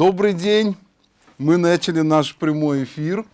Добрый день. Мы начали наш прямой эфир.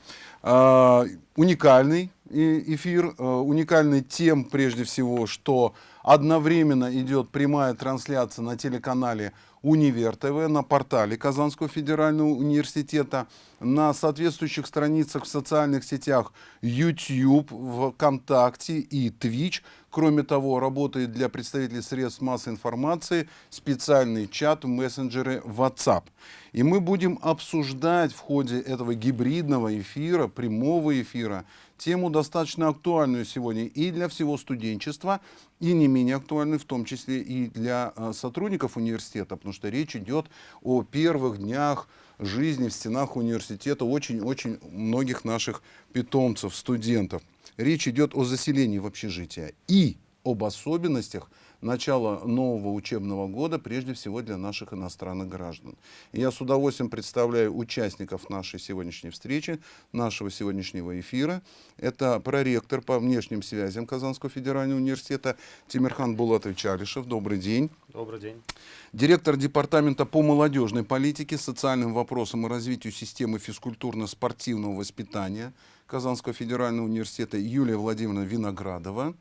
А, уникальный эфир, а, уникальный тем прежде всего, что одновременно идет прямая трансляция на телеканале Универ ТВ, на портале Казанского федерального университета, на соответствующих страницах в социальных сетях YouTube, ВКонтакте и Twitch. Кроме того, работает для представителей средств массовой информации специальный чат в мессенджере WhatsApp. И мы будем обсуждать в ходе этого гибридного эфира, прямого эфира, тему достаточно актуальную сегодня и для всего студенчества, и не менее актуальную, в том числе и для а, сотрудников университета, потому что речь идет о первых днях жизни в стенах университета очень-очень многих наших питомцев, студентов. Речь идет о заселении в общежитие и об особенностях начала нового учебного года, прежде всего для наших иностранных граждан. И я с удовольствием представляю участников нашей сегодняшней встречи, нашего сегодняшнего эфира. Это проректор по внешним связям Казанского федерального университета Тимирхан Булатович Алишев. Добрый день. Добрый день. Директор департамента по молодежной политике, социальным вопросам и развитию системы физкультурно-спортивного воспитания Казанского федерального университета Юлия Владимировна Виноградова.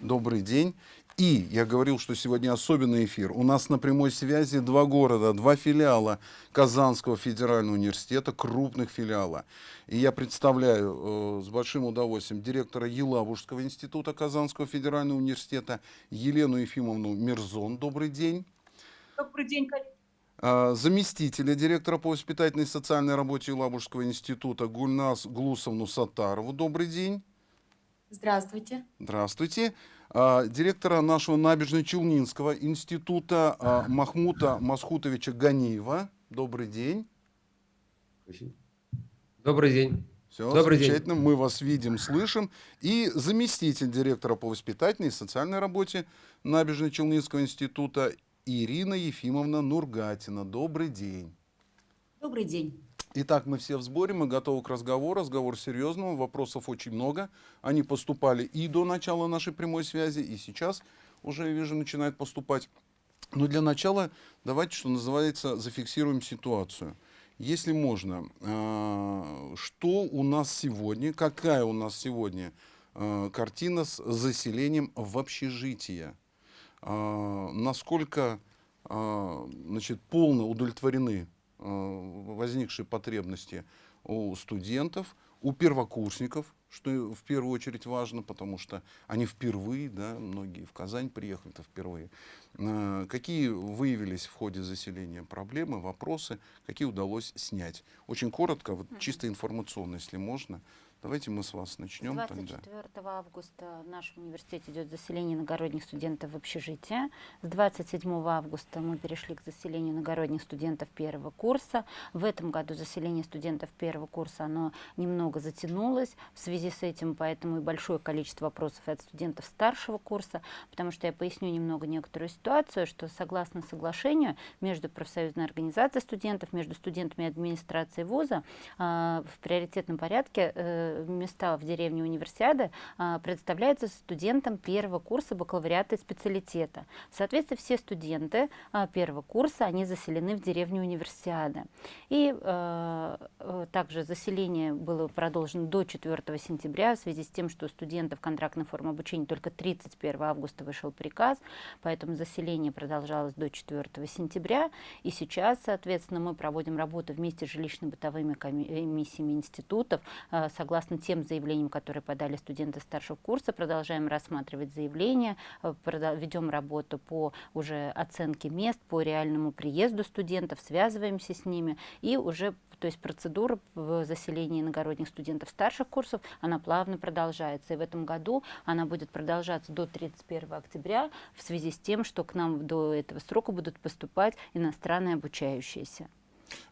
Добрый день. И я говорил, что сегодня особенный эфир. У нас на прямой связи два города, два филиала Казанского федерального университета, крупных филиала. И я представляю э, с большим удовольствием директора Елабужского института Казанского федерального университета Елену Ефимовну Мирзон. Добрый день. Добрый день, коллеги. Э, заместителя директора по воспитательной и социальной работе Елабужского института Гульнас Глусовну Сатарову. Добрый день. Здравствуйте. Здравствуйте. А, директора нашего набережно-Челнинского института а, Махмута Масхутовича Ганиева. Добрый день. Добрый день. Все, Добрый замечательно. День. Мы вас видим, слышим. И заместитель директора по воспитательной и социальной работе Набережно-Челнинского института Ирина Ефимовна Нургатина. Добрый день. Добрый день. Итак, мы все в сборе, мы готовы к разговору. Разговор серьезного, вопросов очень много. Они поступали и до начала нашей прямой связи, и сейчас уже, я вижу, начинают поступать. Но для начала давайте, что называется, зафиксируем ситуацию. Если можно, а, что у нас сегодня, какая у нас сегодня а, картина с заселением в общежитие? А, насколько значит, полно удовлетворены Э, возникшие потребности у студентов, у первокурсников, что в первую очередь важно, потому что они впервые, да, многие в Казань приехали-то впервые. Э, какие выявились в ходе заселения проблемы, вопросы, какие удалось снять? Очень коротко, вот чисто информационно, если можно, Давайте мы с вас начнем. 24 тогда. августа в нашем университете идет заселение иногородних студентов в общежитие. С 27 августа мы перешли к заселению иногородних студентов первого курса. В этом году заселение студентов первого курса оно немного затянулось. В связи с этим поэтому и большое количество вопросов от студентов старшего курса, потому что я поясню немного некоторую ситуацию, что согласно соглашению между профсоюзной организацией студентов, между студентами и администрацией вуза э, в приоритетном порядке э, места в деревне Универсиады а, представляются студентам первого курса бакалавриата и специалитета. Соответственно, все студенты а, первого курса, они заселены в деревню Универсиады. И а, э, также заселение было продолжено до 4 сентября в связи с тем, что студентов контрактной формы обучения только 31 августа вышел приказ, поэтому заселение продолжалось до 4 сентября. И сейчас, соответственно, мы проводим работу вместе с жилищно-бытовыми комиссиями институтов, согласно согласно тем заявлениям, которые подали студенты старшего курса, продолжаем рассматривать заявления, э, ведем работу по уже оценке мест, по реальному приезду студентов, связываемся с ними и уже то есть процедура в заселении иногородних студентов старших курсов, она плавно продолжается. И в этом году она будет продолжаться до 31 октября в связи с тем, что к нам до этого срока будут поступать иностранные обучающиеся.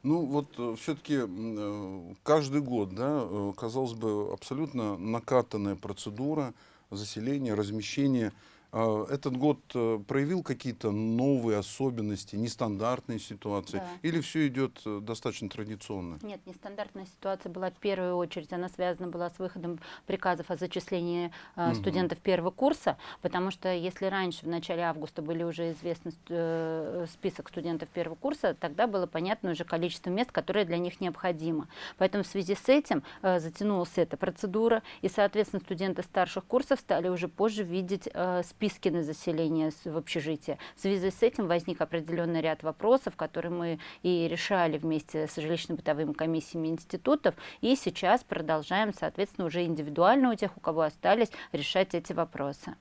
Ну вот э, все-таки э, каждый год, да, э, казалось бы, абсолютно накатанная процедура заселения, размещения Этот год э, проявил какие-то новые особенности, нестандартные ситуации? Да. Или все идет э, достаточно традиционно? Нет, нестандартная ситуация была в первую очередь, она связана была с выходом приказов о зачислении Мгм. студентов первого курса, потому что если раньше, в начале августа, были уже известны ст- список студентов первого курса, тогда было понятно уже количество мест, которое для них необходимо. Поэтому в связи с этим затянулась эта процедура, и, соответственно, студенты старших курсов стали уже позже видеть э, списки на заселение в общежитие. В связи с этим возник определенный ряд вопросов, которые мы и решали вместе с жилищно-бытовыми комиссиями институтов, и сейчас продолжаем, соответственно, уже индивидуально у тех, у кого остались, решать эти вопросы.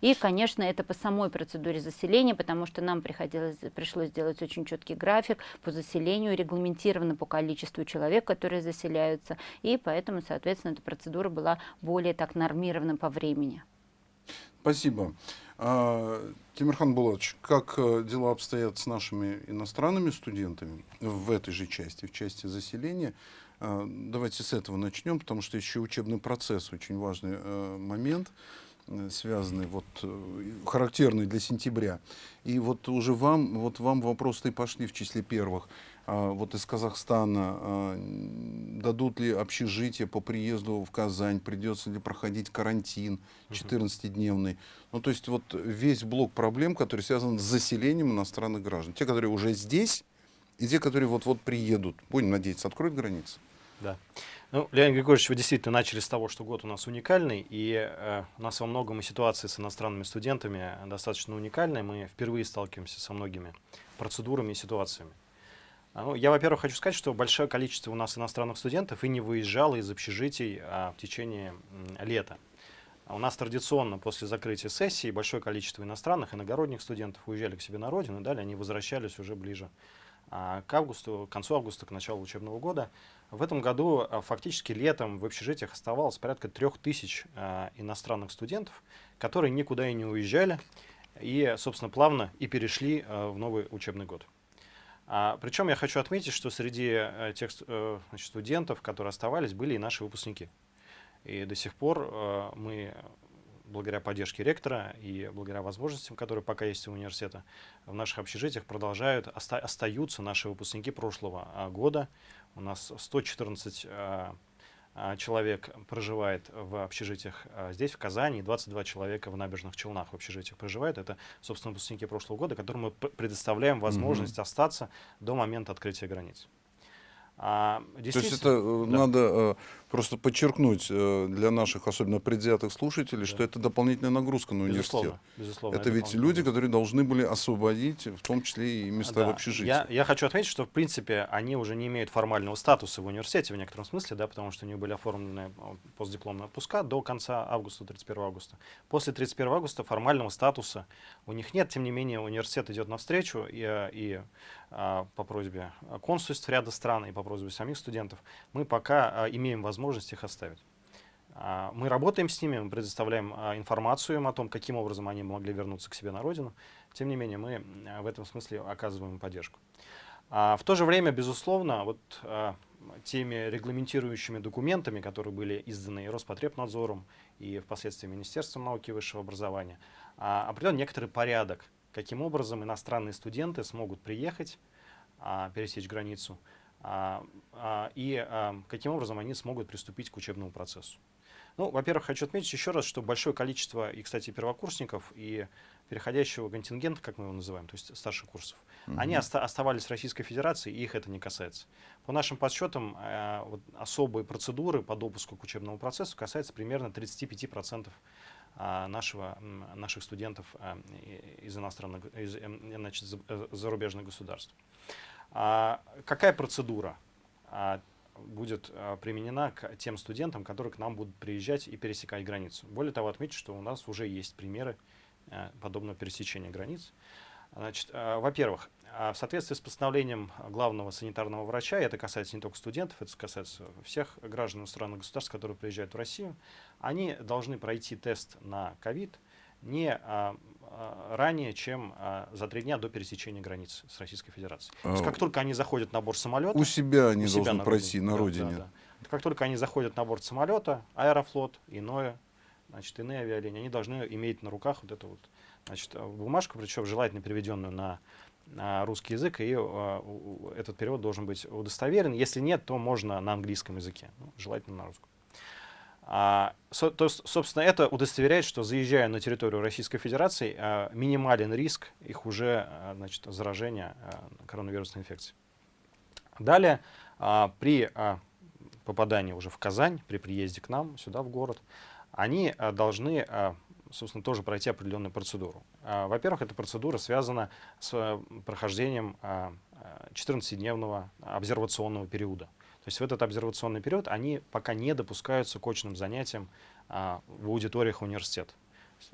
И, конечно, это по самой процедуре заселения, потому что нам приходилось, пришлось сделать очень четкий график по заселению, регламентированно по количеству человек, которые заселяются, и поэтому, соответственно, эта процедура была более так нормирована по времени. Спасибо. А, Тимирхан Булатович, как э, дела обстоят с нашими иностранными студентами в этой же части, в части заселения? А, Давайте с этого начнем, потому что еще учебный процесс очень важный э, момент, э, связанный, вот, характерный для сентября. И вот уже вам, вот вам вопросы и пошли в числе первых. А, Вот из Казахстана а, дадут ли общежитие по приезду в Казань, придется ли проходить карантин 14-дневный. Ну, то есть вот весь блок проблем, который связан с заселением иностранных граждан. Те, которые уже здесь, и те, которые вот-вот приедут. Будем надеяться, откроют границы. Да. Ну, Леонид Григорьевич, вы действительно начали с того, что год у нас уникальный, и э, у нас во многом и ситуация с иностранными студентами достаточно уникальная. Мы впервые сталкиваемся со многими процедурами и ситуациями. А, Ну, я, во-первых, хочу сказать, что большое количество у нас иностранных студентов и не выезжало из общежитий а, в течение лета. А У нас традиционно после закрытия сессии большое количество иностранных, иногородних студентов уезжали к себе на родину, и далее они возвращались уже ближе а, к августу, к концу августа, к началу учебного года. В этом году а, фактически летом в общежитиях оставалось порядка трех тысяч а, иностранных студентов, которые никуда и не уезжали, и, собственно, плавно и перешли а, в новый учебный год. А, причем я хочу отметить, что среди э, тех э, значит, студентов, которые оставались, были и наши выпускники. И до сих пор э, мы, благодаря поддержке ректора и благодаря возможностям, которые пока есть у университета, в наших общежитиях продолжают, оста- остаются наши выпускники прошлого а, года. У нас 114 а, а, человек проживает в общежитиях а, здесь, в Казани, и 22 человека в набережных Челнах в общежитиях проживают. Это, собственно, выпускники прошлого года, которым мы предоставляем возможность остаться до момента открытия границ. А, То есть это э, да. надо э, просто подчеркнуть э, для наших, особенно предвзятых слушателей, что это дополнительная нагрузка на университет. Безусловно, безусловно. Это ведь люди, которые должны были освободить, в том числе и места в Да. общежитии. Я, я хочу отметить, что в принципе они уже не имеют формального статуса в университете в некотором смысле, да, потому что у них были оформлены а, постдипломные отпуска до конца августа, 31 августа. После 31 августа формального статуса у них нет, тем не менее университет идет навстречу и, а, и а, по просьбе консульств ряда стран и по просьбе самих студентов мы пока а, имеем возможность их оставить. А, Мы работаем с ними, мы предоставляем а, информацию им о том, каким образом они могли вернуться к себе на родину. Тем не менее, мы а, в этом смысле оказываем поддержку. В то же время, безусловно, вот теми регламентирующими документами, которые были изданы и Роспотребнадзором, и впоследствии Министерством науки и высшего образования, определен некоторый порядок, каким образом иностранные студенты смогут приехать, пересечь границу, и а, каким образом они смогут приступить к учебному процессу. Ну, во-первых, хочу отметить еще раз, что большое количество, и, кстати, первокурсников, и переходящего контингента, как мы его называем, то есть старших курсов, они оста- оставались в Российской Федерации, и их это не касается. По нашим подсчетам, э, вот особые процедуры по допуску к учебному процессу касаются примерно 35% а, нашего, наших студентов а, и- из иностранных, из, эм, значит, э, зарубежных государств. А, какая процедура а, будет а, применена к тем студентам, которые к нам будут приезжать и пересекать границу? Более того, отмечу, что у нас уже есть примеры подобного пересечения границ. Значит, во-первых, в соответствии с постановлением главного санитарного врача, и это касается не только студентов, это касается всех граждан иностранных государств, которые приезжают в Россию, они должны пройти тест на ковид не ранее, чем а, за три дня до пересечения границ с Российской Федерацией. То есть А, как только они заходят на борт самолета, У себя они у себя должны на пройти на родине. да, да. Как только они заходят на борт самолета, Аэрофлот, иное, значит, иные авиалинии, они должны иметь на руках вот эту вот значит, бумажку, причем желательно переведенную на, на русский язык, и этот перевод должен быть удостоверен. Если нет, то можно на английском языке, ну, желательно на русском. А, со, то, собственно, это удостоверяет, что заезжая на территорию Российской Федерации, а, минимален риск их уже а, значит, заражения а, коронавирусной инфекцией. Далее, а, при а, попадании уже в Казань, при приезде к нам, сюда, в город, они а, должны, а, собственно, тоже пройти определенную процедуру. А, Во-первых, эта процедура связана с а, прохождением а, 14-дневного обсервационного периода. То есть в этот обсервационный период они пока не допускаются к очным занятиям а, в аудиториях университета.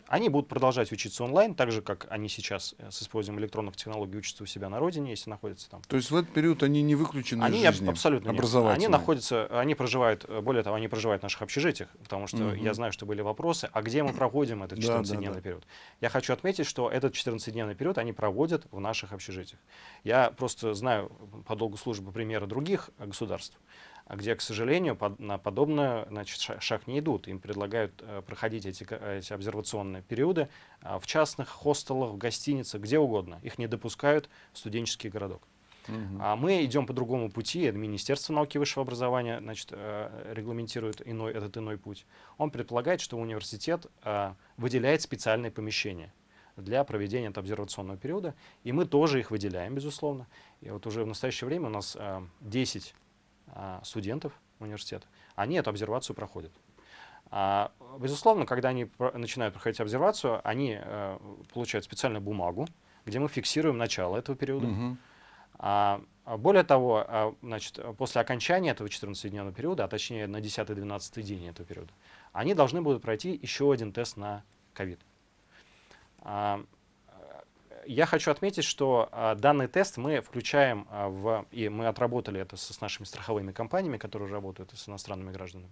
Они будут продолжать учиться онлайн, так же, как они сейчас э, с использованием электронных технологий учатся у себя на родине, если находятся там. То есть в этот период они не выключены они из жизни абсолютно нет. образовательной? Они находятся, они проживают, э, более того, они проживают в наших общежитиях, потому что Мгм. я знаю, что были вопросы, а где мы проводим этот Да, да, 14-дневный да. период. Я хочу отметить, что этот 14-дневный период они проводят в наших общежитиях. Я просто знаю по долгу службы примеры других э, государств, где, к сожалению, под- на подобное значит, ша- шаг не идут. Им предлагают э, проходить эти, эти обсервационные периоды а, в частных хостелах, в гостиницах, где угодно. Их не допускают в студенческий городок. Мгм. А мы идем по другому пути. Министерство науки и высшего образования значит, э, регламентирует иной, этот иной путь. Он предполагает, что университет э, выделяет специальные помещения для проведения этого обсервационного периода, и мы тоже их выделяем, безусловно. И вот уже в настоящее время у нас э, 10 э, студентов университета, они эту обсервацию проходят. А, безусловно, когда они начинают проходить обсервацию, они э, получают специальную бумагу, где мы фиксируем начало этого периода. А, а более того, а, значит, а, после окончания этого 14-дневного периода, а точнее на 10-12 день этого периода, они должны будут пройти еще один тест на ковид. Я хочу отметить, что а, данный тест мы включаем а, в, и мы отработали это с нашими страховыми компаниями, которые работают с иностранными гражданами.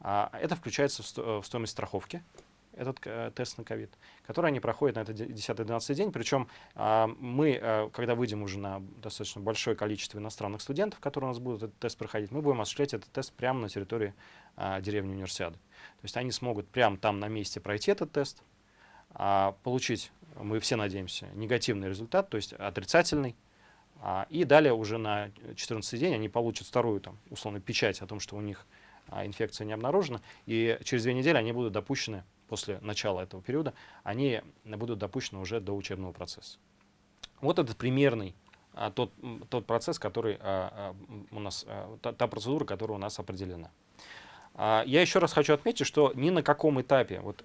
А, Это включается в сто- в стоимость страховки, этот э, тест на ковид, который они проходят на этот 10-12 день. Причем мы, э, когда выйдем уже на достаточно большое количество иностранных студентов, которые у нас будут этот тест проходить, мы будем осуществлять этот тест прямо на территории деревни Универсиады. То есть они смогут прямо там на месте пройти этот тест, получить, мы все надеемся, негативный результат, то есть отрицательный, а, и далее уже на 14 день они получат вторую, там, условно, печать о том, что у них а, инфекция не обнаружена, и через две недели они будут допущены, после начала этого периода, они будут допущены уже до учебного процесса. Вот этот примерный а, тот, тот процесс, который а, а, у нас, а, та, та процедура, которая у нас определена. А, я еще раз хочу отметить, что ни на каком этапе вот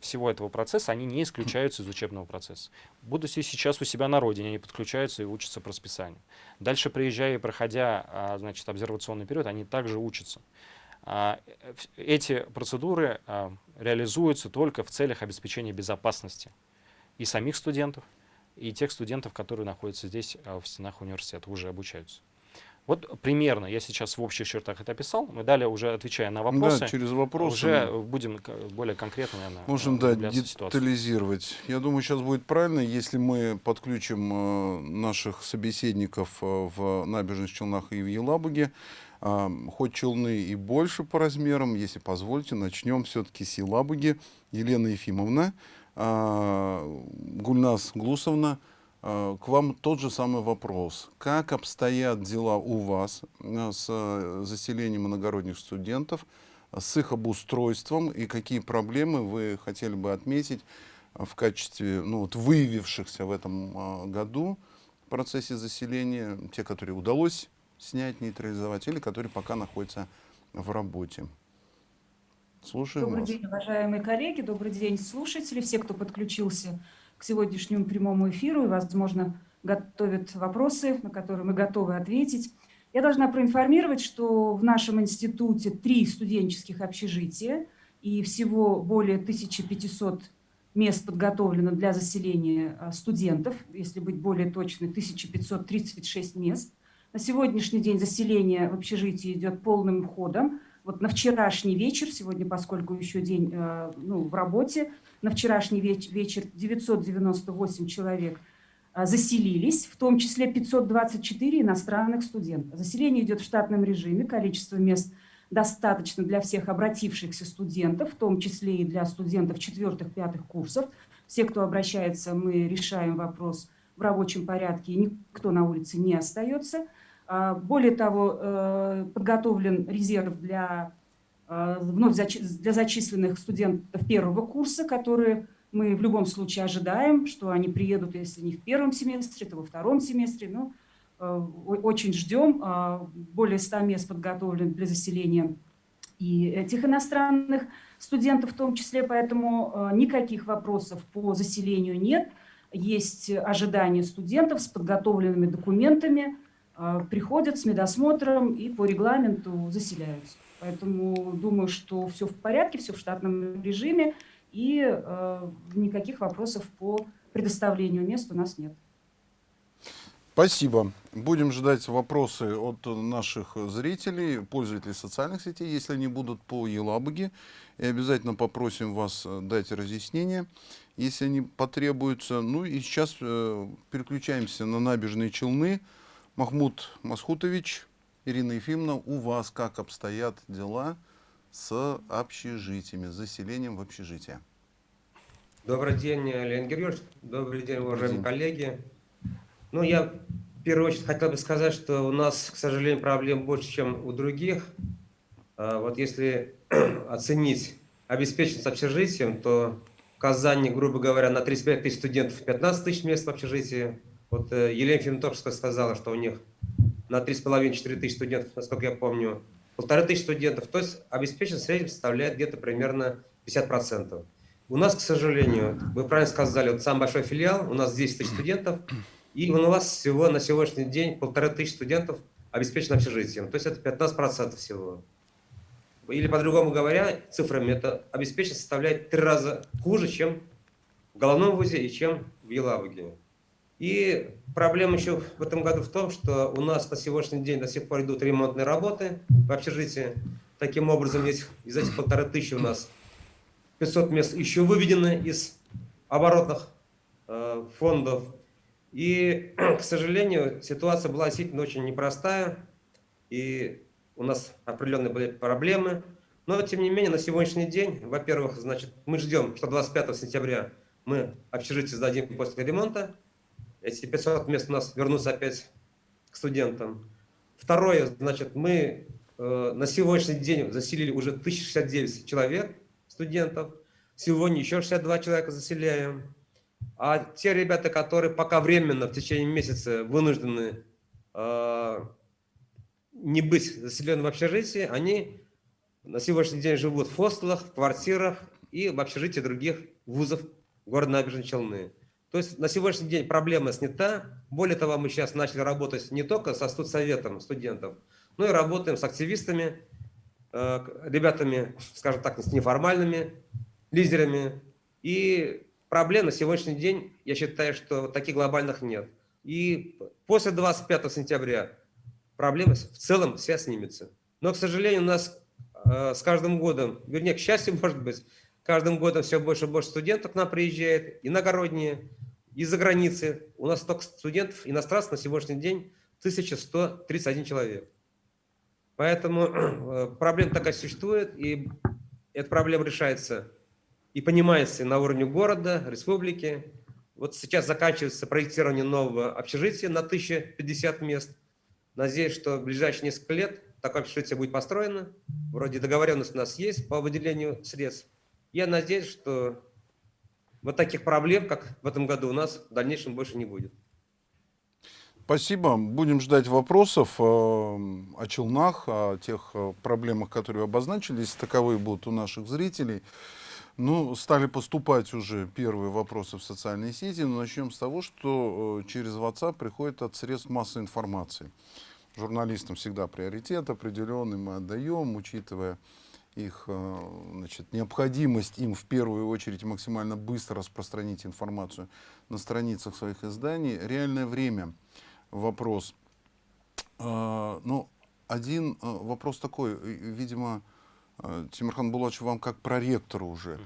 всего этого процесса они не исключаются из учебного процесса. Будучи сейчас у себя на родине, они подключаются и учатся по расписанию. Дальше, приезжая и проходя а, значит, обсервационный период, они также учатся. А, э, Эти процедуры а, реализуются только в целях обеспечения безопасности и самих студентов, и тех студентов, которые находятся здесь в стенах университета, уже обучаются. Вот примерно я сейчас в общих чертах это описал. Мы далее, уже отвечая на вопросы, Да, через вопросы уже мы будем более конкретно, наверное, можем э, да, в ситуацию. детализировать. Я думаю, сейчас будет правильно, если мы подключим э, наших собеседников э, в набережных Челнах и в Елабуге. А, хоть Челны и больше по размерам, если позволите, начнем все-таки с Елабуги. Елена Ефимовна, Гульнас Глусовна, к вам тот же самый вопрос. Как обстоят дела у вас э, с э, заселением иногородних студентов, с их обустройством и какие проблемы вы хотели бы отметить э, в качестве ну, вот, выявившихся в этом э, году в процессе заселения, те, которые удалось снять, нейтрализовать, или которые пока находятся в работе. Слушаем Добрый вас. день, уважаемые коллеги, добрый день, слушатели, все, кто подключился к сегодняшнему прямому эфиру и, возможно, готовят вопросы, на которые мы готовы ответить. Я должна проинформировать, что в нашем институте три студенческих общежития и всего более 1500 мест подготовлено для заселения а, студентов, если быть более точной, 1536 мест. На сегодняшний день заселение в общежитии идет полным ходом. Вот на вчерашний вечер, сегодня, поскольку еще день э, ну, в работе, на вчерашний веч- вечер 998 человек э, заселились, в том числе 524 иностранных студентов. Заселение идет в штатном режиме, количество мест достаточно для всех обратившихся студентов, в том числе и для студентов четвертых-пятых курсов. Все, кто обращается, мы решаем вопрос в рабочем порядке, и никто на улице не остается. А, более того, э, подготовлен резерв для вновь для зачисленных студентов первого курса, которые мы в любом случае ожидаем, что они приедут, если не в первом семестре, то во втором семестре. Ну, э, очень ждем. А, более 100 мест подготовлен для заселения и этих иностранных студентов в том числе, поэтому никаких вопросов по заселению нет. Есть ожидания студентов с подготовленными документами, приходят с медосмотром и по регламенту заселяются. Поэтому думаю, что все в порядке, все в штатном режиме, и э, никаких вопросов по предоставлению мест у нас нет. Спасибо. Будем ждать вопросы от наших зрителей, пользователей социальных сетей, если они будут по Елабуге. И обязательно попросим вас э, дать разъяснение, если они потребуются. Ну и сейчас э, переключаемся на набережные Челны. Махмуд Масхутович, Ирина Ефимовна, у вас как обстоят дела с общежитиями, с заселением в общежитие? Добрый день, Леонид Георгиевич. Добрый день, уважаемые день. коллеги. Ну, я в первую очередь хотел бы сказать, что у нас, к сожалению, проблем больше, чем у других. А вот если оценить обеспеченность общежитием, то в Казани, грубо говоря, на 35 тысяч студентов 15 тысяч мест в общежитии, вот э, Елена Финтовская сказала, что у них на 3,5-4 тысячи студентов, насколько я помню, полторы тысячи студентов. То есть обеспеченность в среднем составляет где-то примерно 50%. У нас, к сожалению, вы правильно сказали, вот самый большой филиал, у нас 10 тысяч студентов, и у вас всего на сегодняшний день полторы тысячи студентов обеспечено общежитием. То есть это 15% всего. Или по-другому говоря, цифрами, это обеспеченность составляет три раза хуже, чем в головном вузе и чем в Елабуге. И проблема еще в этом году в том, что у нас на сегодняшний день до сих пор идут ремонтные работы в общежитии. Таким образом, есть из этих полторы тысячи у нас 500 мест еще выведены из оборотных э, фондов. И, к сожалению, ситуация была действительно очень непростая, и у нас определенные были проблемы. Но, тем не менее, на сегодняшний день, во-первых, значит, мы ждем, что 25 сентября мы общежитие сдадим после ремонта, эти 500 мест у нас вернутся опять к студентам. Второе, значит, мы э, на сегодняшний день заселили уже 1069 человек, студентов. Сегодня еще 62 человека заселяем. А те ребята, которые пока временно в течение месяца вынуждены э, не быть заселенными в общежитии, они на сегодняшний день живут в хостелах, в квартирах и в общежитии других вузов города Набережной Челны. То есть на сегодняшний день проблема снята. Более того, мы сейчас начали работать не только со студсоветом студентов, но и работаем с активистами, э, ребятами, скажем так, с неформальными лидерами. И проблем на сегодняшний день, я считаю, что таких глобальных нет. И после 25 сентября проблема в целом вся снимется. Но, к сожалению, у нас э, с каждым годом, вернее, к счастью, может быть, каждым годом все больше и больше студентов к нам приезжает, иногородние, из-за границы. У нас только студентов, иностранцев на сегодняшний день 1131 человек. Поэтому э, проблема такая существует, и эта проблема решается и понимается на уровне города, республики. Вот сейчас заканчивается проектирование нового общежития на 1050 мест. Надеюсь, что в ближайшие несколько лет такое общежитие будет построено. Вроде договоренность у нас есть по выделению средств. Я надеюсь, что вот таких проблем, как в этом году, у нас в дальнейшем больше не будет. Спасибо. Будем ждать вопросов э, о челнах, о тех э, проблемах, которые обозначились. Таковые будут у наших зрителей. Ну, стали поступать уже первые вопросы в социальные сети. Но начнем с того, что э, через WhatsApp приходит от средств массовой информации. Журналистам всегда приоритет определенный мы отдаем, учитывая их э, значит, необходимость им в первую очередь максимально быстро распространить информацию на страницах своих изданий. Реальное время вопрос. Э, ну, один э, вопрос такой, видимо, Тимирхан Булатович, вам как проректору уже.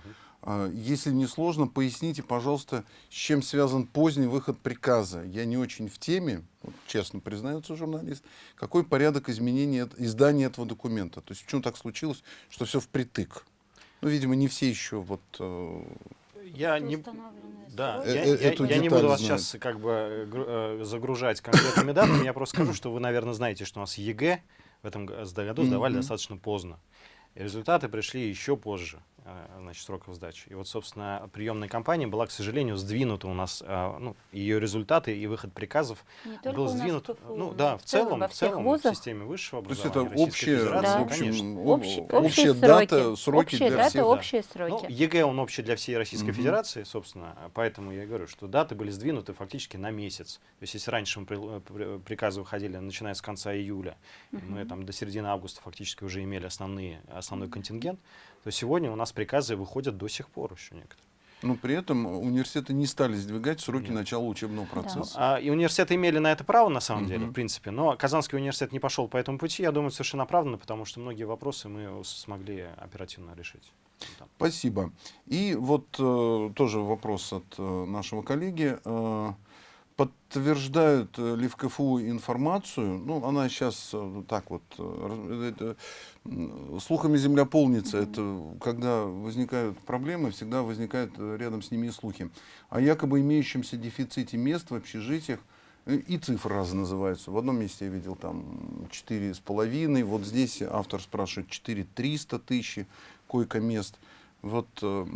Если не сложно, поясните, пожалуйста, с чем связан поздний выход приказа. Я не очень в теме, вот честно признается журналист. Какой порядок изменения, издания этого документа? То есть почему так случилось, что все впритык? Ну, видимо, не все еще вот... э, Я не, Установленные Да. Э, я, э, я- я не буду вас знаю. сейчас как бы э, э, загружать конкретными датами, я просто скажу, что вы, наверное, знаете, что у нас ЕГЭ в этом году сдавали Мгм. достаточно поздно. И результаты пришли еще позже, значит, сроков сдачи. И вот, собственно, приемная кампания была, к сожалению, сдвинута у нас, э, ну, ее результаты и выход приказов Не был в сдвинут, КФУ, ну да, в целом, во в всех целом в вузах. системе высшего То есть образования это Российской общие, Федерации, Да. в общем, Общие- общая общие дата, сроки. сроки Общие для даты, всех. общие Ну, сроки. ЕГЭ, он общий для всей Российской Мгм. Федерации, собственно, а поэтому я и говорю, что даты были сдвинуты фактически на месяц. То есть если раньше мы при- при- приказы выходили, начиная с конца июля, и мы там до середины августа фактически уже имели основные, основной контингент, то сегодня у нас приказы выходят до сих пор еще некоторые. Но при этом университеты не стали сдвигать сроки Нет. начала учебного процесса. А, и университеты имели на это право, на самом деле, Мгм. в принципе, но Казанский университет не пошел по этому пути, я думаю, совершенно оправданно, потому что многие вопросы мы смогли оперативно решить. Там. Спасибо. И вот э, тоже вопрос от э, нашего коллеги. Э, подтверждают э, ли в КФУ информацию, ну, она сейчас э, так вот, э, слухами земля полнится, это когда возникают проблемы, всегда возникают э, рядом с ними слухи. О якобы имеющемся дефиците мест в общежитиях, э, и цифры разные называются. В одном месте я видел там четыре с половиной, вот здесь автор спрашивает 4 300 тысяч койко-мест. Вот э,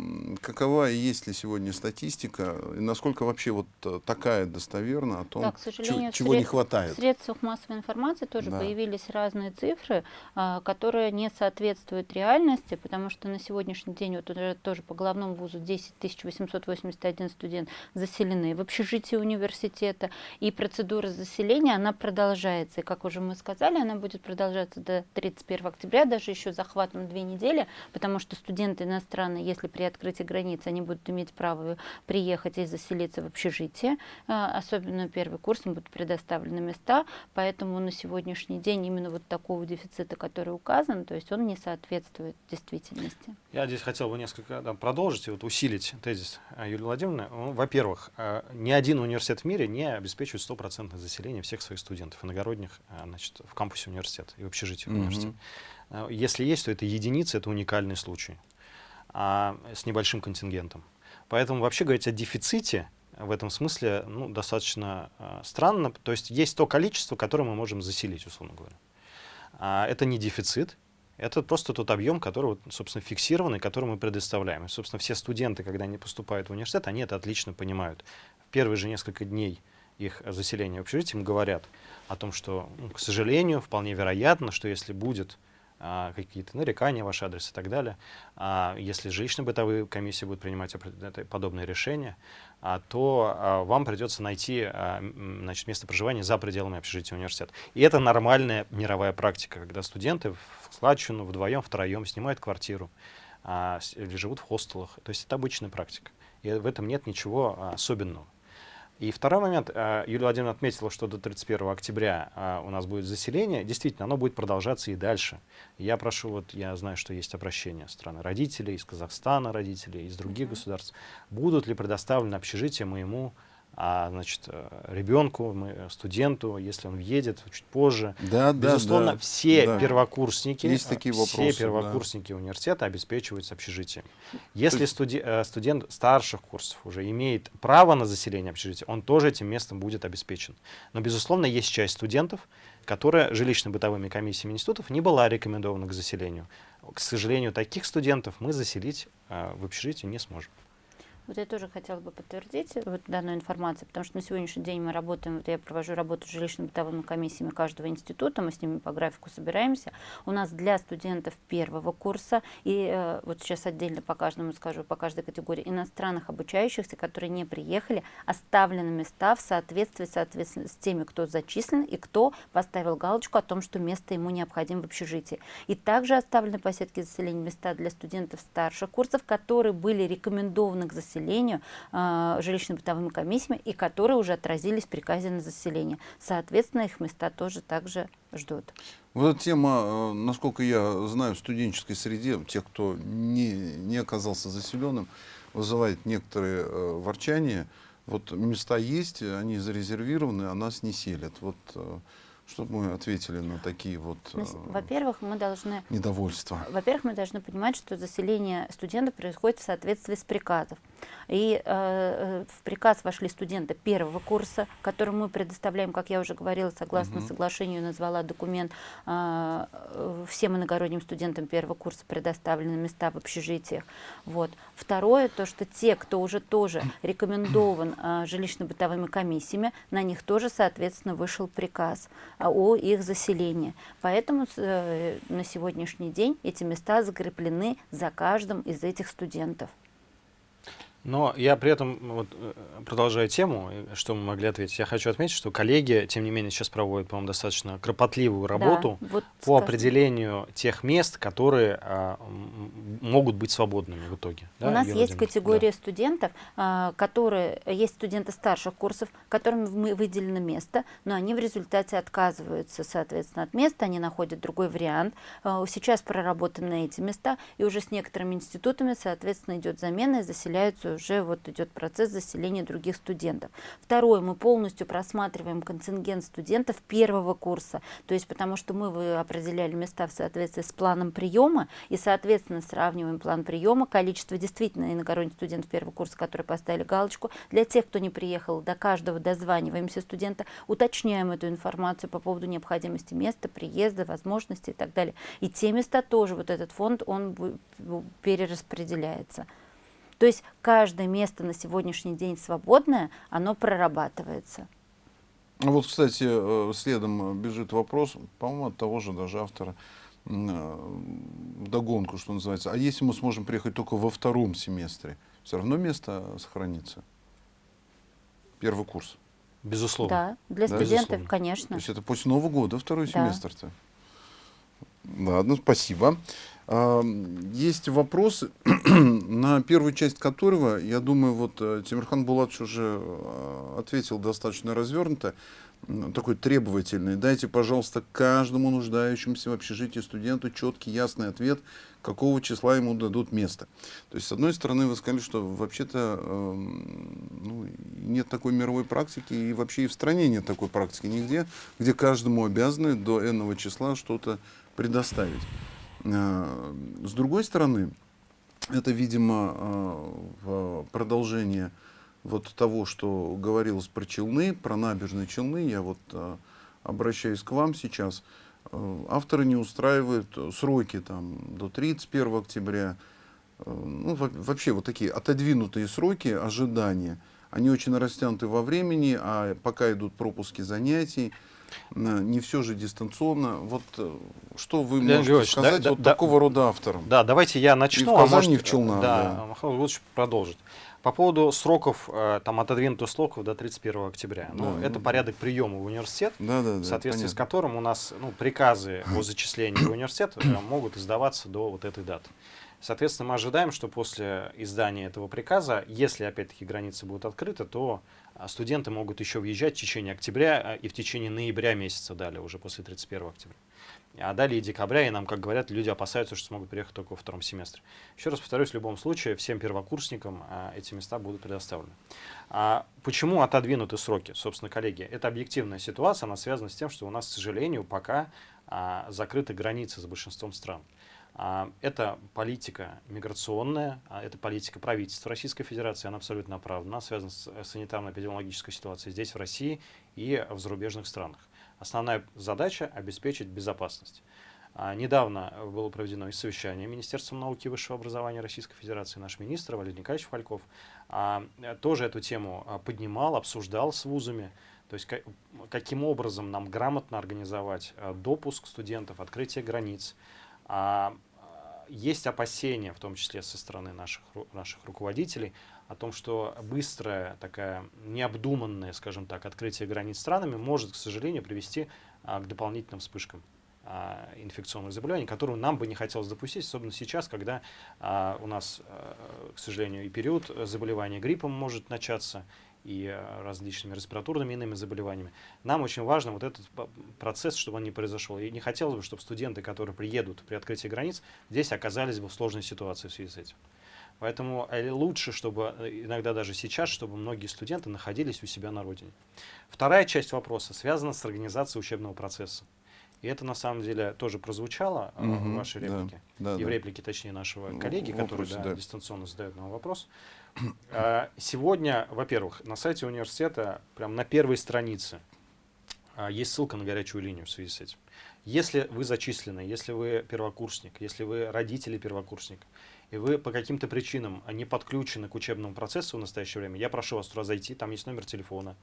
какова и есть ли сегодня статистика, и насколько вообще вот э, такая достоверна о том, Да, к сожалению, чего не сред- хватает? В средствах массовой информации тоже Да. появились разные цифры, а, которые не соответствуют реальности, потому что на сегодняшний день вот уже тоже по главному вузу 10 881 студент заселены в общежитии университета, и процедура заселения, она продолжается. И, как уже мы сказали, она будет продолжаться до 31 октября, даже еще захватом две недели, потому что студенты иностранные, если при открытии границ, они будут иметь право приехать и заселиться в общежитие, а, особенно первый курс, им будут предоставлены места, поэтому на сегодняшний день именно вот такого дефицита, который указан, то есть он не соответствует действительности. Я здесь хотел бы несколько да, продолжить и вот усилить тезис э, Юлии Владимировны. Ну, Во-первых, э, ни один университет в мире не обеспечивает стопроцентное заселение всех своих студентов иногородних э, значит, в кампусе университета и в общежитии университета. Э, Если есть, то это единицы, это уникальный случай а, с небольшим контингентом. Поэтому вообще говорить о дефиците в этом смысле ну, достаточно э, странно. То есть есть то количество, которое мы можем заселить, условно говоря. А, это не дефицит, это просто тот объем, который, собственно, фиксированный, который мы предоставляем. И, собственно, все студенты, когда они поступают в университет, они это отлично понимают. В первые же несколько дней их заселения в общежитии им говорят о том, что, ну, к сожалению, вполне вероятно, что если будет какие-то нарекания в ваш адрес и так далее, а, если жилищно-бытовые комиссии будут принимать подобные решения, а, то а, вам придется найти а, значит, место проживания за пределами общежития университета. И это нормальная мировая практика, когда студенты в складчину вдвоем, втроем снимают квартиру а, или живут в хостелах. То есть это обычная практика. И в этом нет ничего а, особенного. И второй момент. а, Юлия Владимировна отметила, что до 31 октября а, у нас будет заселение. Действительно, оно будет продолжаться и дальше. Я прошу, вот я знаю, что есть обращения страны родителей, из Казахстана родителей, из других государств. Будут ли предоставлены общежития моему а, значит, э, ребенку, э, студенту, если он въедет чуть позже. Да, да, Безусловно, да. все Да. первокурсники, Есть э, такие все вопросы, да. первокурсники университета обеспечиваются общежитием. Если студи- э, студент старших курсов уже имеет право на заселение общежития, он тоже этим местом будет обеспечен. Но, безусловно, есть часть студентов, которая жилищно-бытовыми комиссиями институтов не была рекомендована к заселению. К сожалению, таких студентов мы заселить э, в общежитие не сможем. Вот я тоже хотела бы подтвердить вот данную информацию, потому что на сегодняшний день мы работаем, вот я провожу работу с жилищно-бытовыми комиссиями каждого института, мы с ними по графику собираемся. У нас для студентов первого курса, и э, вот сейчас отдельно по каждому скажу, по каждой категории иностранных обучающихся, которые не приехали, оставлены места в соответствии, соответственно с теми, кто зачислен и кто поставил галочку о том, что место ему необходимо в общежитии. И также оставлены по сетке заселения места для студентов старших курсов, которые были рекомендованы к заселению заселению э, жилищно-бытовыми комиссиями и которые уже отразились в приказе на заселение. Соответственно, их места тоже также ждут. Вот эта тема, э, насколько я знаю, в студенческой среде, тех, кто не, не оказался заселенным, вызывает некоторые э, ворчания. Вот места есть, они зарезервированы, а нас не селят. Вот э, чтобы мы ответили на такие вот э, Во-первых, мы должны... Недовольства. Во-первых, мы должны понимать, что заселение студентов происходит в соответствии с приказом. И э, э, в приказ вошли студенты первого курса, которым мы предоставляем, как я уже говорила, согласно угу. соглашению, назвала документ, э, всем иногородним студентам первого курса предоставлены места в общежитиях. Вот. Второе, то, что те, кто уже тоже рекомендован э, жилищно-бытовыми комиссиями, на них тоже, соответственно, вышел приказ о их заселении. Поэтому э, на сегодняшний день эти места закреплены за каждым из этих студентов. Но я при этом, вот, э, продолжая тему, что мы могли ответить, я хочу отметить, что коллеги, тем не менее, сейчас проводят, по-моему, достаточно кропотливую работу да, вот по скажем. определению тех мест, которые а, могут быть свободными в итоге. У да, нас есть категория да. студентов, а, которые, есть студенты старших курсов, которым выделено место, но они в результате отказываются, соответственно, от места, они находят другой вариант. А, сейчас проработаны эти места, и уже с некоторыми институтами, соответственно, идет замена и заселяются уже вот идет процесс заселения других студентов. Второе, мы полностью просматриваем контингент студентов первого курса, то есть потому что мы определяли места в соответствии с планом приема и, соответственно, сравниваем план приема, количество действительно иногородних студентов первого курса, которые поставили галочку. Для тех, кто не приехал, до каждого дозваниваемся студента, уточняем эту информацию по поводу необходимости места, приезда, возможностей и так далее. И те места тоже, вот этот фонд, он перераспределяется. То есть каждое место на сегодняшний день свободное, оно прорабатывается. Вот, кстати, э, следом бежит вопрос, по-моему, от того же даже автора, э, догонку, что называется. А если мы сможем приехать только во втором семестре, все равно место сохранится? Первый курс. Безусловно. Да, для да? студентов, Безусловно. конечно. То есть это после Нового года, второй да. семестр-то. Ладно, спасибо. Есть вопрос, на первую часть которого, я думаю, вот э, Тимирхан Булатович уже э, ответил достаточно развернуто, такой требовательный. Дайте, пожалуйста, каждому нуждающемуся в общежитии студенту четкий, ясный ответ, какого числа ему дадут место. То есть, с одной стороны, вы сказали, что вообще-то э, ну, нет такой мировой практики, и вообще и в стране нет такой практики нигде, где каждому обязаны до энного числа что-то предоставить. Э, с другой стороны, это, видимо, э, продолжение вот того, что говорилось про Челны, про набережные Челны. Я вот э, обращаюсь к вам сейчас. Авторы не устраивают сроки там, до 31 октября. Ну, вообще вот такие отодвинутые сроки ожидания. Они очень растянуты во времени, а пока идут пропуски занятий, не все же дистанционно. Вот э, что вы Леонид можете сказать да, вот да, такого рода авторам? Да, давайте я начну. И в Казани, а может, в Челнах. Да, да. Михаил лучше продолжить. По поводу сроков, э, там отодвинутых сроков до 31 октября. Ну, да, ну, это порядок приема в университет, да, да, да, в соответствии понятно. с которым у нас ну, приказы о зачислении в университет э, могут издаваться до вот этой даты. Соответственно, мы ожидаем, что после издания этого приказа, если опять-таки границы будут открыты, то студенты могут еще въезжать в течение октября а, и в течение ноября месяца далее, уже после 31 октября. А далее декабря, и нам, как говорят, люди опасаются, что смогут приехать только во втором семестре. Еще раз повторюсь, в любом случае, всем первокурсникам а, эти места будут предоставлены. А почему отодвинуты сроки, собственно, коллеги? Это объективная ситуация, она связана с тем, что у нас, к сожалению, пока а, закрыты границы с большинством стран. А, это политика миграционная, а, это политика правительства Российской Федерации, она абсолютно оправдана, связана с э, санитарно-эпидемиологической ситуацией здесь, в России и в зарубежных странах. Основная задача – обеспечить безопасность. А, недавно было проведено совещание Министерством науки и высшего образования Российской Федерации. Наш министр Валерий Николаевич Фальков тоже эту тему поднимал, обсуждал с вузами. То есть каким образом нам грамотно организовать допуск студентов, открытие границ, есть опасения, в том числе со стороны наших, наших руководителей, о том, что быстрое, такая необдуманное, скажем так, открытие границ странами может, к сожалению, привести а, к дополнительным вспышкам а, инфекционных заболеваний, которые нам бы не хотелось допустить, особенно сейчас, когда а, у нас, а, к сожалению, и период заболевания гриппом может начаться, и а, различными респираторными иными заболеваниями. Нам очень важно вот этот процесс, чтобы он не произошел. И не хотелось бы, чтобы студенты, которые приедут при открытии границ, здесь оказались бы в сложной ситуации в связи с этим. Поэтому э, лучше, чтобы э, иногда даже сейчас, чтобы многие студенты находились у себя на родине. Вторая часть вопроса связана с организацией учебного процесса. И это на самом деле тоже прозвучало угу, в вашей реплике. Да, да, и в реплике, точнее, нашего коллеги, который да, да. дистанционно задает нам вопрос. Сегодня, во-первых, на сайте университета, прям на первой странице, а, есть ссылка на горячую линию в связи с этим. Если вы зачислены, если вы первокурсник, если вы родители первокурсника, и вы по каким-то причинам не подключены к учебному процессу в настоящее время, я прошу вас туда зайти, там есть номер телефона,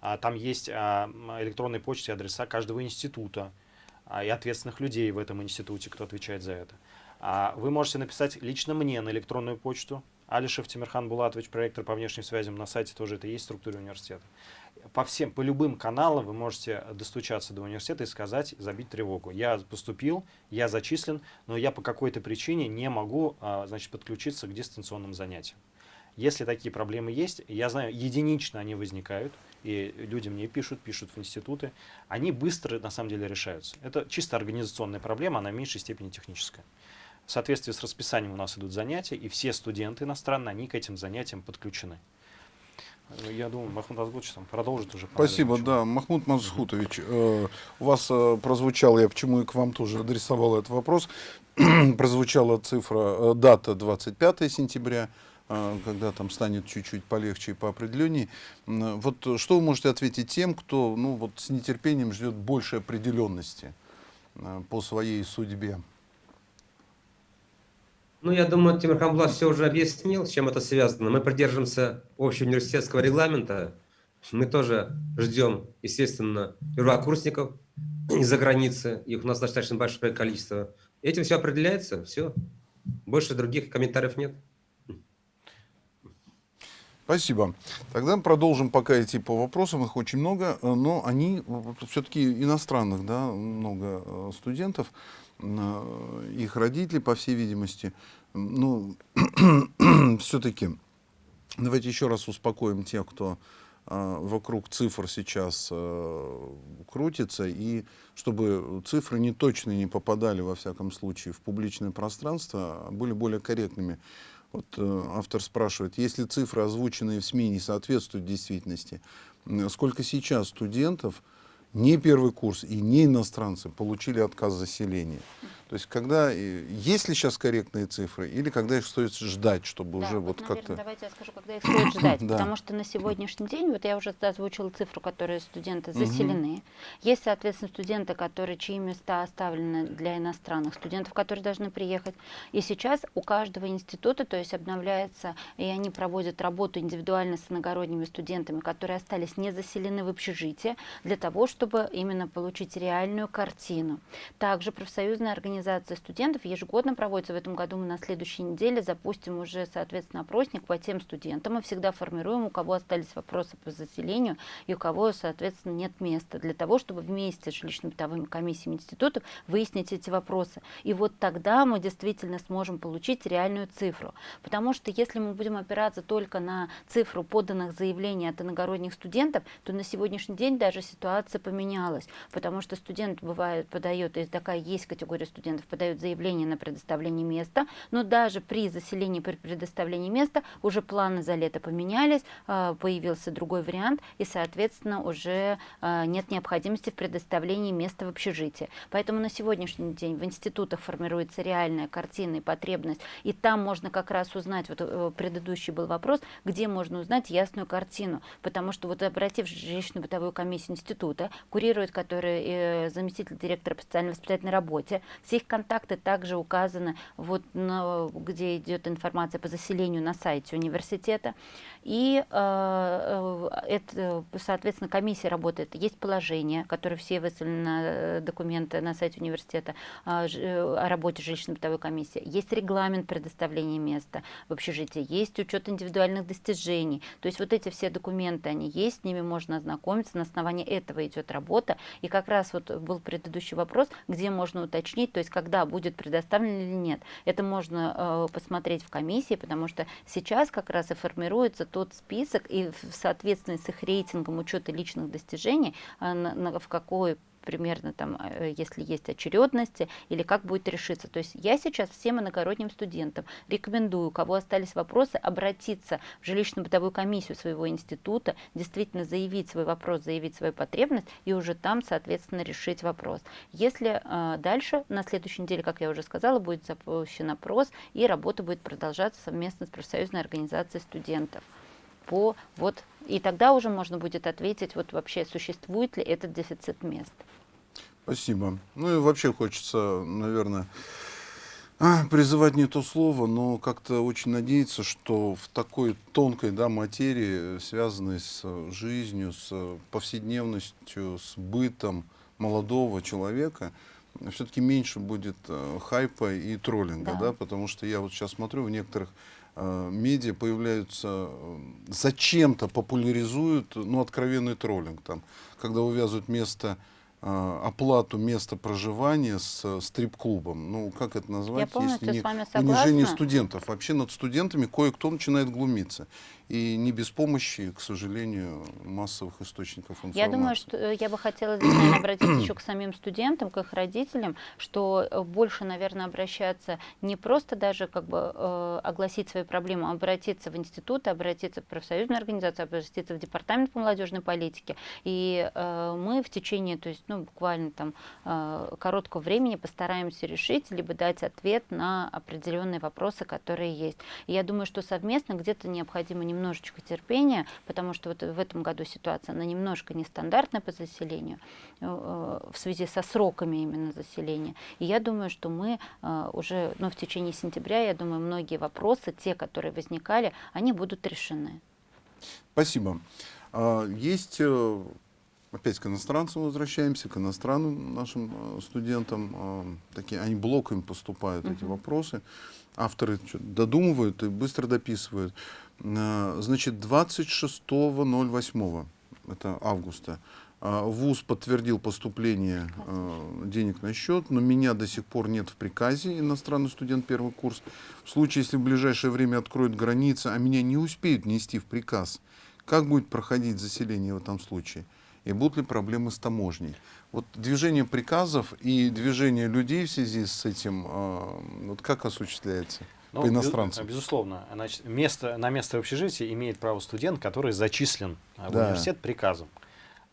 а, там есть электронные почты, адреса каждого института, и ответственных людей в этом институте, кто отвечает за это. Вы можете написать лично мне на электронную почту, Алишев Тимирхан Булатович, проектор по внешним связям, на сайте тоже это есть в структуре университета. По всем, по любым каналам вы можете достучаться до университета и сказать, забить тревогу. Я поступил, я зачислен, но я по какой-то причине не могу а, значит, подключиться к дистанционным занятиям. Если такие проблемы есть, я знаю, единично они возникают, и люди мне пишут, пишут в институты, они быстро на самом деле решаются. Это чисто организационная проблема, она в меньшей степени техническая. В соответствии с расписанием у нас идут занятия, и все студенты иностранные, они к этим занятиям подключены. Я думаю, Махмуд Азгутович там продолжит уже. Спасибо, да. Махмуд Мазхутович, э, у вас э, прозвучал, я почему и к вам тоже адресовал этот вопрос, прозвучала цифра, э, дата 25 сентября, э, когда там станет чуть-чуть полегче и по определению. Вот что вы можете ответить тем, кто ну, вот, с нетерпением ждет большей определенности э, по своей судьбе? Ну, я думаю, Тимур Хамблат все уже объяснил, с чем это связано. Мы придерживаемся общеуниверситетского регламента. Мы тоже ждем, естественно, первокурсников из-за границы. Их у нас достаточно большое количество. Этим все определяется, все. Больше других комментариев нет. Спасибо. Тогда продолжим пока идти по вопросам. Их очень много, но они все-таки иностранных, да, много э, студентов их родители, по всей видимости. Ну, все-таки, давайте еще раз успокоим тех, кто а, вокруг цифр сейчас а, крутится, и чтобы цифры не точно не попадали, во всяком случае, в публичное пространство, а были более корректными. Вот э, автор спрашивает, если цифры, озвученные в СМИ, не соответствуют действительности, сколько сейчас студентов не первый курс и не иностранцы получили отказ заселения. То есть, когда, есть ли сейчас корректные цифры, или когда их стоит ждать, чтобы да, уже вот, вот как-то... Давайте я скажу, когда их стоит ждать, да. потому что на сегодняшний день, вот я уже озвучила цифру, которые студенты заселены. Угу. Есть, соответственно, студенты, которые, чьи места оставлены для иностранных студентов, которые должны приехать. И сейчас у каждого института, то есть обновляется, и они проводят работу индивидуально с иногородними студентами, которые остались не заселены в общежитие, для того, чтобы именно получить реальную картину. Также профсоюзная организация организация студентов ежегодно проводится. В этом году мы на следующей неделе запустим уже, соответственно, опросник по тем студентам. Мы всегда формируем, у кого остались вопросы по заселению и у кого, соответственно, нет места, для того, чтобы вместе с жилищно-бытовыми комиссиями институтов выяснить эти вопросы. И вот тогда мы действительно сможем получить реальную цифру. Потому что если мы будем опираться только на цифру поданных заявлений от иногородних студентов, то на сегодняшний день даже ситуация поменялась. Потому что студент бывает подает, и такая есть категория студентов, студентов подают заявление на предоставление места, но даже при заселении, при предоставлении места уже планы за лето поменялись, а, появился другой вариант, и, соответственно, уже а, нет необходимости в предоставлении места в общежитии. Поэтому на сегодняшний день в институтах формируется реальная картина и потребность, и там можно как раз узнать, вот э, предыдущий был вопрос, где можно узнать ясную картину, потому что вот обратившись жилищно-бытовую комиссию института, курирует который э, заместитель директора по социально-воспитательной работе, все Все их контакты также указаны, вот, на, где идет информация по заселению на сайте университета. И, э, это, соответственно, комиссия работает. Есть положение, которое все выставлены на документы на сайте университета о работе жилищно-бытовой комиссии. Есть регламент предоставления места в общежитии, есть учет индивидуальных достижений. То есть вот эти все документы, они есть, с ними можно ознакомиться, на основании этого идет работа. И как раз вот был предыдущий вопрос, где можно уточнить, то есть когда будет предоставлен или нет. Это можно э, посмотреть в комиссии, потому что сейчас как раз и формируется тот список, и в соответствии с их рейтингом учета личных достижений, на, в какой примерно там, э, если есть очередности, или как будет решиться. То есть я сейчас всем иногородним студентам рекомендую, у кого остались вопросы, обратиться в жилищно-бытовую комиссию своего института, действительно заявить свой вопрос, заявить свою потребность, и уже там, соответственно, решить вопрос. Если э, дальше, на следующей неделе, как я уже сказала, будет запущен опрос, и работа будет продолжаться совместно с профсоюзной организацией студентов по вот и тогда уже можно будет ответить вот вообще существует ли этот дефицит мест. Спасибо. Ну и вообще хочется, наверное, а, призывать не то слово, но как-то очень надеяться, что в такой тонкой да, материи, связанной с жизнью, с повседневностью, с бытом молодого человека, все-таки меньше будет э, хайпа и троллинга, да. да, потому что я вот сейчас смотрю в некоторых медиа появляются, э, зачем-то популяризуют, ну, откровенный троллинг, там, когда увязывают место а, оплату места проживания с стрип-клубом. Ну, как это назвать, если не унижение студентов? Вообще над студентами кое-кто начинает глумиться и не без помощи, к сожалению, массовых источников информации. Я думаю, что э, я бы хотела здесь, наверное, обратиться еще к самим студентам, к их родителям, что э, больше, наверное, обращаться не просто даже как бы э, огласить свои проблемы, а обратиться в институт, обратиться в профсоюзную организацию, обратиться в департамент по молодежной политике. И э, мы в течение, то есть, ну, буквально там э, короткого времени постараемся решить, либо дать ответ на определенные вопросы, которые есть. И я думаю, что совместно где-то необходимо не немножечко терпения, потому что вот в этом году ситуация, она немножко нестандартная по заселению, э, в связи со сроками именно заселения. И я думаю, что мы э, уже ну, в течение сентября, я думаю, многие вопросы, те, которые возникали, они будут решены. Спасибо. А, есть э, опять к иностранцам возвращаемся, к иностранным нашим студентам. Такие, они блоками поступают, -huh. эти вопросы. Авторы додумывают и быстро дописывают. Э, значит, 26.08, это августа, э, ВУЗ подтвердил поступление э, денег на счет, но меня до сих пор нет в приказе, иностранный студент первый курс. В случае, если в ближайшее время откроют границы, а меня не успеют нести в приказ, как будет проходить заселение в этом случае? И будут ли проблемы с таможней? Вот движение приказов и движение людей в связи с этим, вот как осуществляется? Ну, по иностранцам. Безусловно. Значит, место, на место в общежитии имеет право студент, который зачислен в да. университет приказом.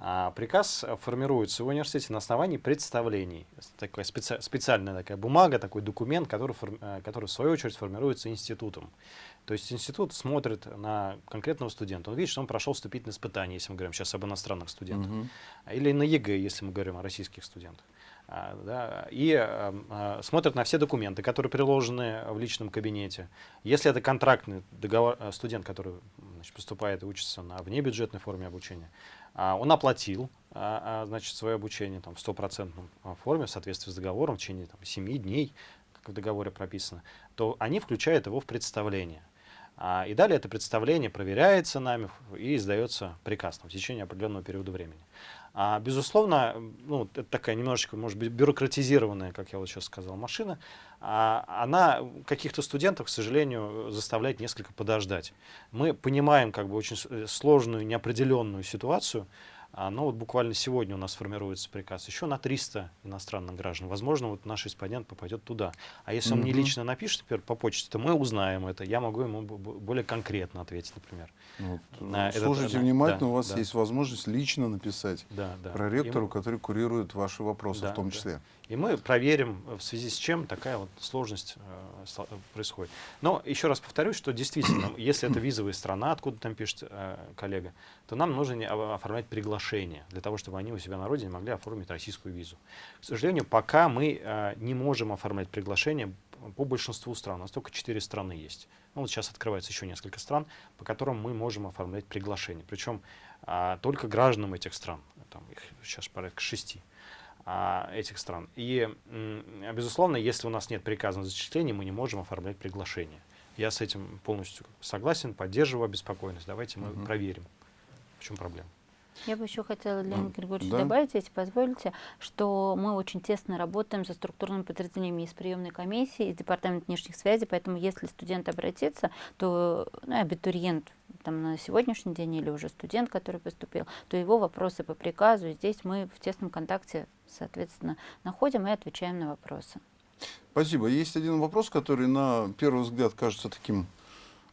А приказ формируется в университете на основании представлений. Такая специ, специальная такая бумага, такой документ, который, э, который в свою очередь формируется институтом. То есть институт смотрит на конкретного студента. Он видит, что он прошел вступительное испытание, если мы говорим сейчас об иностранных студентах. Угу. Или на ЕГЭ, если мы говорим о российских студентах. А, да, и а, смотрят на все документы, которые приложены в личном кабинете. Если это контрактный договор, э, студент, который значит, поступает и учится на внебюджетной форме обучения, а, он оплатил значит, свое обучение там, в стопроцентном форме в соответствии с договором в течение там, 7 дней, как в договоре прописано, то они включают его в представление. И далее это представление проверяется нами и издается приказ в течение определенного периода времени. А, безусловно, ну, это такая немножечко, может быть, бюрократизированная, как я вот сейчас сказал, машина. А, она каких-то студентов, к сожалению, заставляет несколько подождать. Мы понимаем как бы очень э, сложную, неопределенную ситуацию, а, но вот буквально сегодня у нас формируется приказ еще на 300 иностранных граждан. Возможно, вот наш респондент попадет туда. А если mm -hmm. он мне лично напишет теперь по почте, то мы узнаем это. Я могу ему более конкретно ответить, например. Вот. А, Слушайте это, внимательно, да, у вас да. есть возможность лично написать да, да. проректору, и... который курирует ваши вопросы да, в том числе. Да. И мы проверим, в связи с чем такая вот сложность э, происходит. Но еще раз повторюсь, что действительно, если это визовая страна, откуда там пишет э, коллега, то нам нужно оформлять приглашение для того, чтобы они у себя на родине могли оформить российскую визу. К сожалению, пока мы э, не можем оформлять приглашение по большинству стран. У нас только четыре страны есть. Ну, вот сейчас открывается еще несколько стран, по которым мы можем оформлять приглашение. Причем а, только гражданам этих стран. Там их сейчас порядка шести этих стран. И, безусловно, если у нас нет приказа на зачисление, мы не можем оформлять приглашение. Я с этим полностью согласен, поддерживаю обеспокоенность. Давайте мы угу. проверим, в чем проблема. Я бы еще хотела, Леонид Григорьевич, да? добавить, если позволите, что мы очень тесно работаем со структурными подразделениями из приемной комиссии, из департамента внешних связей, поэтому если студент обратится, то ну, абитуриент там, на сегодняшний день или уже студент, который поступил, то его вопросы по приказу, здесь мы в тесном контакте, соответственно, находим и отвечаем на вопросы. Спасибо. Есть один вопрос, который на первый взгляд кажется таким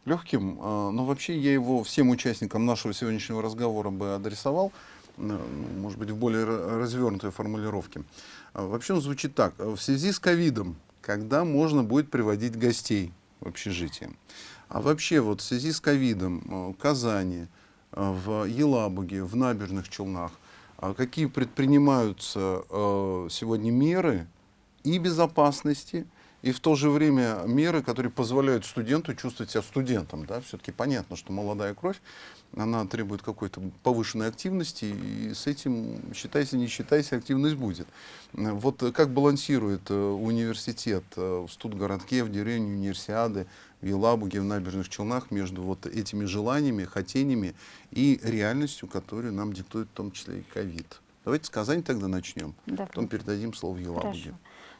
легким, а, но вообще я его всем участникам нашего сегодняшнего разговора бы адресовал, ну, может быть, в более развернутой формулировке. А, вообще он звучит так. В связи с ковидом, когда можно будет приводить гостей в общежитие? А вообще вот в связи с ковидом а, в Казани, в Елабуге, в Набережных Челнах, какие предпринимаются сегодня меры и безопасности, и в то же время меры, которые позволяют студенту чувствовать себя студентом. Да? Все-таки понятно, что молодая кровь, она требует какой-то повышенной активности, и с этим, считайся, не считайся, активность будет. Вот как балансирует э, университет э, в Студгородке, в деревне Универсиады, в Елабуге, в Набережных Челнах между вот этими желаниями, хотениями и реальностью, которую нам диктует в том числе и ковид. Давайте с Казани тогда начнем, да, потом передадим слово Елабуге. Хорошо.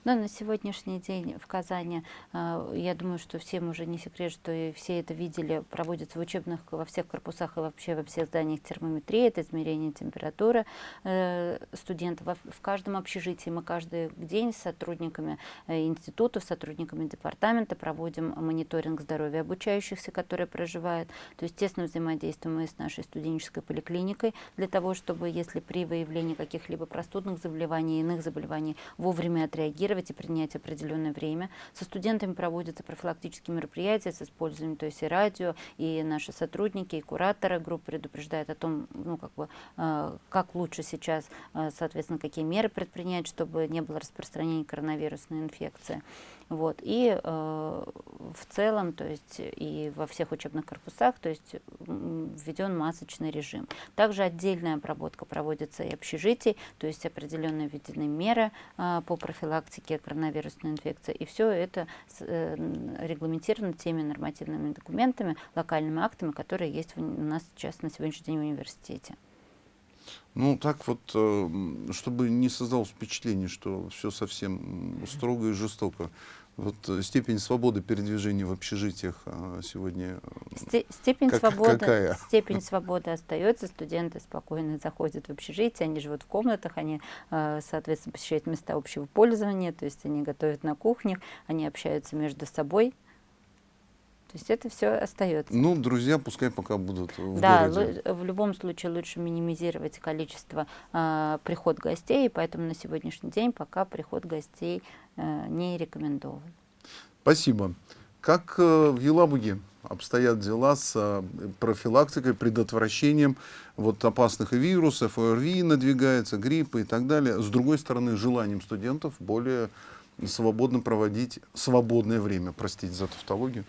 Но на сегодняшний день в Казани, э, я думаю, что всем уже не секрет, что и все это видели, проводится в учебных, во всех корпусах и вообще во всех зданиях термометрии, это измерение температуры э, студентов. В каждом общежитии мы каждый день с сотрудниками э, институтов, сотрудниками департамента проводим мониторинг здоровья обучающихся, которые проживают. То есть тесно взаимодействуем мы с нашей студенческой поликлиникой для того, чтобы, если при выявлении каких-либо простудных заболеваний, иных заболеваний, вовремя отреагировать, реагировать и принять определенное время. Со студентами проводятся профилактические мероприятия с использованием, то есть и радио, и наши сотрудники, и кураторы групп предупреждают о том, ну, как, бы, э, как лучше сейчас, э, соответственно, какие меры предпринять, чтобы не было распространения коронавирусной инфекции. Вот. И э, в целом, то есть и во всех учебных корпусах, то есть введен масочный режим. Также отдельная обработка проводится и общежитий, то есть определенные введены меры э, по профилактике коронавирусной инфекции. И все это э, регламентировано теми нормативными документами, локальными актами, которые есть у нас сейчас на сегодняшний день в университете. Ну, так вот, э, чтобы не создалось впечатление, что все совсем строго и жестоко. Вот э, степень свободы передвижения в общежитиях а, сегодня э, степень как, свободы какая? степень свободы остается студенты спокойно заходят в общежитие они живут в комнатах они соответственно посещают места общего пользования то есть они готовят на кухнях они общаются между собой то есть это все остается. Ну, друзья, пускай пока будут в да, городе. в любом случае лучше минимизировать количество э, приход гостей, поэтому на сегодняшний день пока приход гостей э, не рекомендован. Спасибо. Как э, в Елабуге обстоят дела с э, профилактикой, предотвращением вот, опасных вирусов, ОРВИ надвигается, гриппа и так далее. С другой стороны, желанием студентов более свободно проводить свободное время, простите за тавтологию.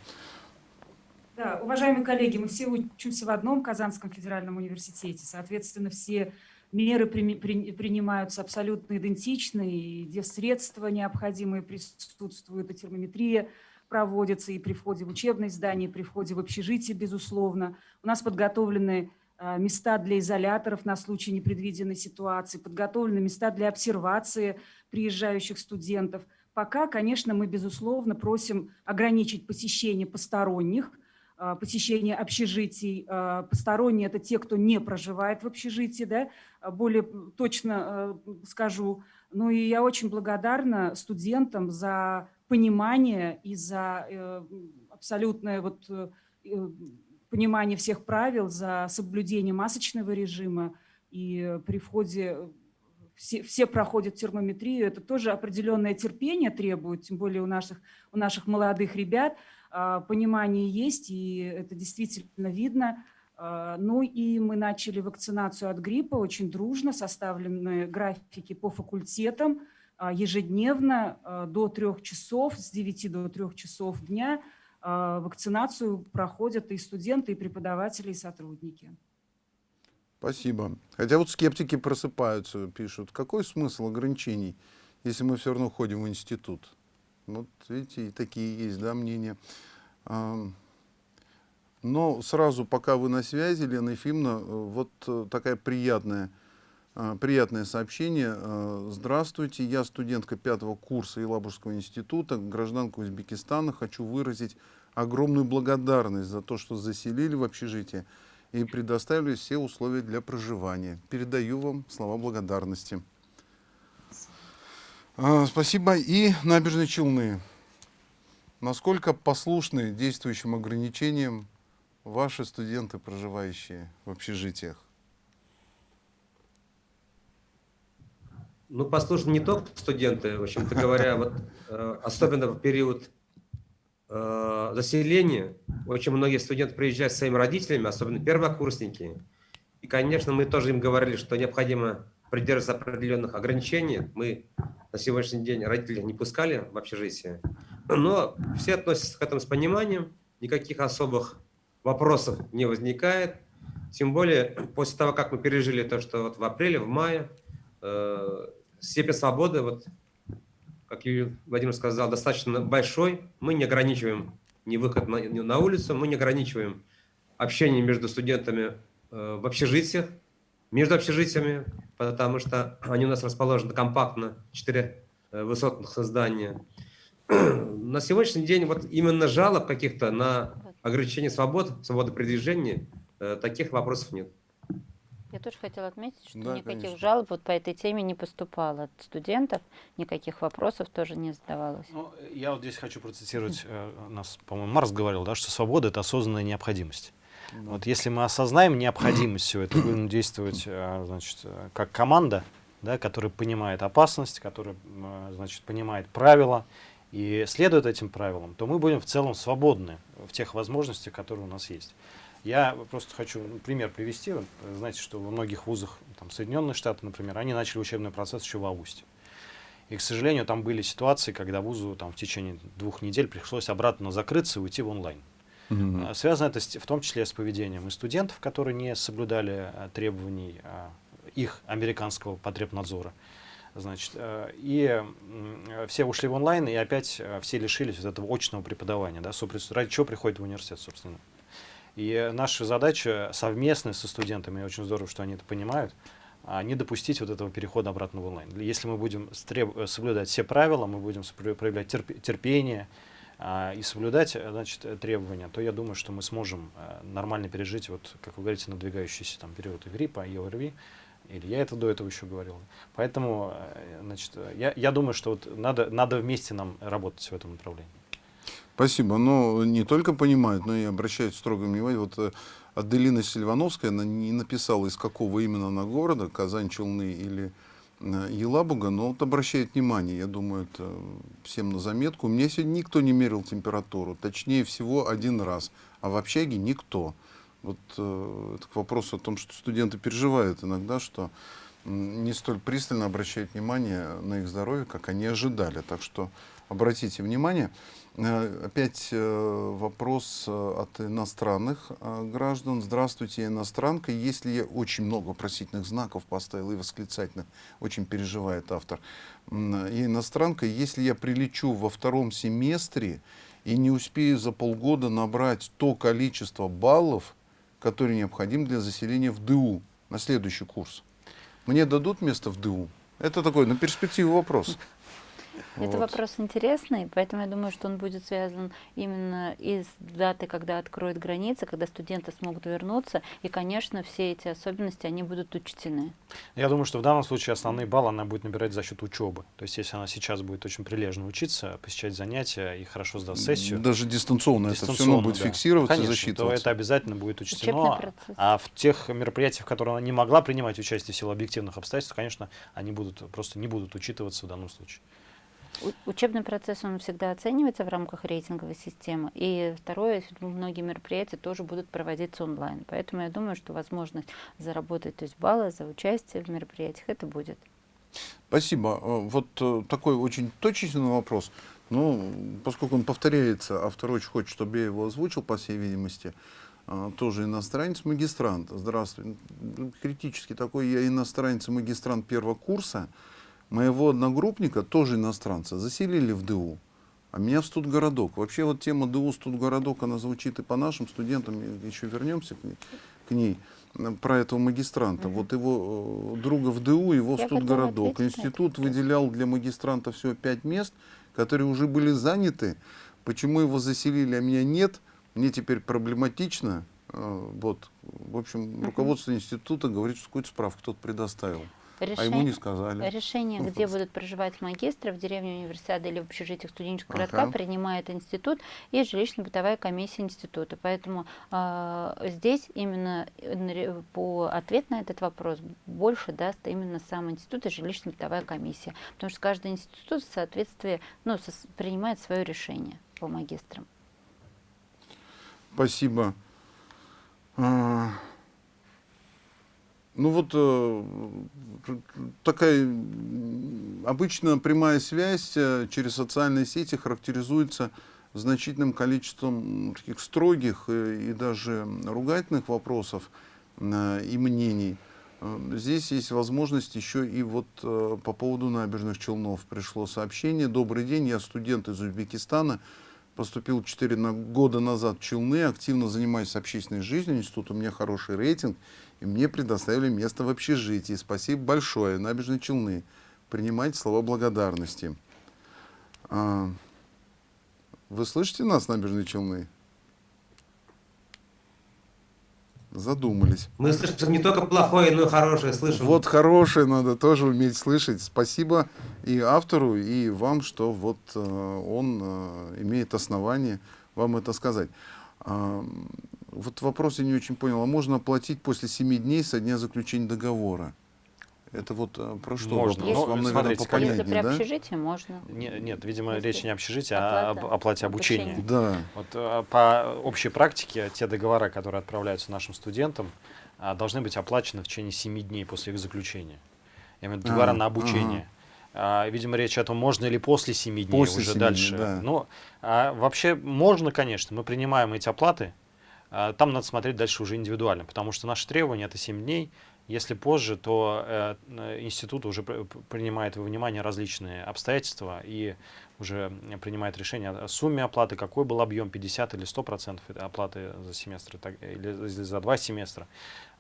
Да, уважаемые коллеги, мы все учимся в одном Казанском федеральном университете. Соответственно, все меры при, при, принимаются абсолютно идентично, и средства необходимые присутствуют, и термометрия проводится и при входе в учебное здание, и при входе в общежитие, безусловно. У нас подготовлены а, места для изоляторов на случай непредвиденной ситуации, подготовлены места для обсервации приезжающих студентов. Пока, конечно, мы, безусловно, просим ограничить посещение посторонних, посещение общежитий. А, посторонние – это те, кто не проживает в общежитии, да? А, более точно скажу. Ну и я очень благодарна студентам за понимание и за э, абсолютное вот э, э, понимание всех правил, за соблюдение масочного режима. И при входе все, все проходят термометрию, это тоже определенное терпение требует, тем более у наших, у наших молодых ребят. А, понимание есть, и это действительно видно. А, ну и мы начали вакцинацию от гриппа очень дружно, составлены графики по факультетам а, ежедневно до трех часов, с 9 до 3 часов дня вакцинацию проходят и студенты, и преподаватели, и сотрудники. Спасибо. Хотя вот скептики просыпаются, пишут, какой смысл ограничений, если мы все равно ходим в институт? Вот видите, и такие есть да, мнения. Но сразу, пока вы на связи, Лена Ефимовна, вот э, такая приятная, а, приятное сообщение. Здравствуйте, я студентка пятого курса Елабужского института, гражданка Узбекистана. Хочу выразить огромную благодарность за то, что заселили в общежитие и предоставили все условия для проживания. Передаю вам слова благодарности. А, спасибо. И набережные Челны. Насколько послушны действующим ограничениям ваши студенты, проживающие в общежитиях? Ну, послушны не только студенты, в общем-то говоря, вот, э, особенно в период э, заселения, очень многие студенты приезжают с своими родителями, особенно первокурсники. И, конечно, мы тоже им говорили, что необходимо придерживаться определенных ограничений. Мы на сегодняшний день родителей не пускали в общежитие. Но все относятся к этому с пониманием, никаких особых вопросов не возникает. Тем более после того, как мы пережили то, что вот в апреле, в мае, э, степень свободы, вот, как Юрий Владимир сказал, достаточно большой. Мы не ограничиваем ни выход на, ни на улицу, мы не ограничиваем общение между студентами э, в общежитиях, между общежитиями, потому что они у нас расположены компактно, четыре э, высотных здания. На сегодняшний день вот именно жалоб каких-то на ограничение свобод, свободы передвижения, э, таких вопросов нет. Я тоже хотела отметить, что Да, никаких конечно. жалоб вот по этой теме не поступало от студентов, никаких вопросов тоже не задавалось. Ну, я вот здесь хочу процитировать, э, у нас, по-моему, Марс говорил, да, что свобода — это осознанная необходимость. Вот если мы осознаем необходимость всего этого, будем действовать э, значит, э, как команда, да, которая понимает опасность, которая э, значит, понимает правила и следует этим правилам, то мы будем в целом свободны в тех возможностях, которые у нас есть. Я просто хочу ну, пример привести. Вот, э, Знаете, что во многих вузах, там, Соединенные Штаты, например, они начали учебный процесс еще в августе. И, к сожалению, там были ситуации, когда вузу там, в течение двух недель пришлось обратно закрыться и уйти в онлайн. А, Связано это в том числе с поведением и студентов, которые не соблюдали а, требований а, их американского потребнадзора. Значит, э, и все ушли в онлайн, и опять э, все лишились вот этого очного преподавания. Да, ради чего приходят в университет, собственно. И наша задача совместная со студентами, и очень здорово, что они это понимают, не допустить вот этого перехода обратно в онлайн. Если мы будем э, соблюдать все правила, мы будем проявлять терп- терпение и соблюдать э, значит, э, требования, то я думаю, что мы сможем э, нормально пережить, вот, как вы говорите, надвигающийся там, период гриппа, и ОРВИ. Или я это до этого еще говорил. Поэтому значит, я, я думаю, что вот надо, надо вместе нам работать в этом направлении. Спасибо. Но не только понимают, но и обращают строгое внимание. Вот Аделина Сильвановская, она не написала, из какого именно она города, Казань, Челны или Елабуга, но вот обращает внимание, я думаю, это всем на заметку. У меня сегодня никто не мерил температуру, точнее всего один раз, а в общаге никто. Вот э, это к вопросу о том, что студенты переживают иногда, что не столь пристально обращают внимание на их здоровье, как они ожидали. Так что обратите внимание. Э, Опять э, вопрос э, от иностранных граждан. Здравствуйте, иностранка. Если я очень много вопросительных знаков поставил и восклицательных, очень переживает автор. Я иностранка. Если я прилечу во втором семестре и не успею за полгода набрать то количество баллов, которые необходимы для заселения в ДУ на следующий курс, мне дадут место в ДУ? Это такой на перспективу вопрос. Это Вот. вопрос интересный, поэтому я думаю, что он будет связан именно и с датой, когда откроют границы, когда студенты смогут вернуться, и, конечно, все эти особенности, они будут учтены. Я думаю, что в данном случае основные баллы она будет набирать за счет учебы. То есть, если она сейчас будет очень прилежно учиться, посещать занятия и хорошо сдаст сессию, Даже дистанционно, это все равно дистанционно, будет да. фиксироваться, Конечно, засчитываться. то это обязательно будет учтено. А в тех мероприятиях, в которых она не могла принимать участие в силу объективных обстоятельств, конечно, они будут просто не будут учитываться в данном случае. Учебный процесс, он всегда оценивается в рамках рейтинговой системы. И второе, многие мероприятия тоже будут проводиться онлайн. Поэтому я думаю, что возможность заработать то есть баллы за участие в мероприятиях, это будет. Спасибо. Э, Вот э, такой очень точечный вопрос. Ну, поскольку он повторяется, автор очень хочет, чтобы я его озвучил, по всей видимости, а, тоже иностранец, магистрант. Здравствуй. Ну, Критически такой я иностранец магистрант первого курса. Моего одногруппника, тоже иностранца, заселили в ДУ. А меня в студгородок. Вообще вот тема ДУ студгородок, она звучит и по нашим студентам, еще вернемся к ней, к ней про этого магистранта. Вот его э, друга в ДУ, его в Я студгородок. Институт выделял для магистранта всего пять мест, которые уже были заняты. Почему его заселили, а меня нет, мне теперь проблематично. Э, Вот. В общем, руководство института говорит, что какую-то справку кто-то предоставил. А ему не сказали. Решение, Ну, где будут проживать магистры в деревне универсиады или в общежитиях студенческого Ага. городка, принимает институт и жилищно-бытовая комиссия института. Поэтому а, здесь именно э, по ответ на этот вопрос больше даст именно сам институт и жилищно-бытовая комиссия. Потому что каждый институт в соответствии ну, сос- принимает свое решение по магистрам. Спасибо. Ну вот э, такая обычно прямая связь э, через социальные сети характеризуется значительным количеством таких строгих э, и даже ругательных вопросов и мнений. Э, Здесь есть возможность еще и вот по поводу набережных Челнов пришло сообщение. Добрый день, я студент из Узбекистана. Поступил 4 на- года назад в Челны, активно занимаюсь общественной жизнью, институт у меня хороший рейтинг, и мне предоставили место в общежитии. Спасибо большое, набережные Челны. Принимайте слова благодарности. А, Вы слышите нас, набережные Челны? Задумались. Мы слышим не только плохое, но и хорошее слышим. Вот хорошее надо тоже уметь слышать. Спасибо и автору, и вам, что вот э, он э, имеет основание вам это сказать. А, вот вопрос я не очень понял. А можно оплатить после 7 дней со дня заключения договора? Это вот э, про что Можно. вопрос? Вам, наверное, смотрите, попонятнее, Если при да? общежитии, можно. Не- нет, видимо, Если речь не о общежитии, а об оплата оплате обучения. Да. Вот э, по общей практике те договора, которые отправляются нашим студентам, а, должны быть оплачены в течение 7 дней после их заключения. Я имею в виду договора А, на обучение. А, видимо, речь о том, можно ли после 7 дней После уже 7 дней, дальше. да. Ну, а, вообще можно, конечно, мы принимаем эти оплаты. А, там надо смотреть дальше уже индивидуально, потому что наши требования это 7 дней. Если позже, то э, э, институт уже пр- пр- принимает во внимание различные обстоятельства и уже принимает решение о сумме оплаты, какой был объем, 50 или 100 процентов оплаты за семестр или за два семестра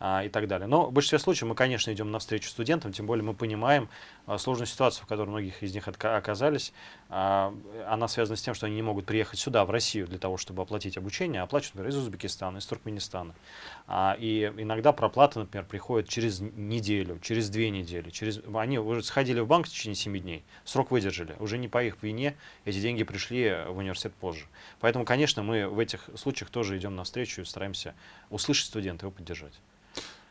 а, и так далее. Но в большинстве случаев мы, конечно, идем навстречу студентам, тем более мы понимаем а, сложную ситуацию, в которой многих из них оказались. А, она связана с тем, что они не могут приехать сюда, в Россию, для того, чтобы оплатить обучение, оплачивают, например, из Узбекистана, из Туркменистана. И иногда проплата, например, приходит через неделю, через две недели. Через... Они уже сходили в банк в течение 7 дней, срок выдержали. Уже не по их вине эти деньги пришли в университет позже. Поэтому, конечно, мы в этих случаях тоже идем навстречу и стараемся услышать студента его поддержать.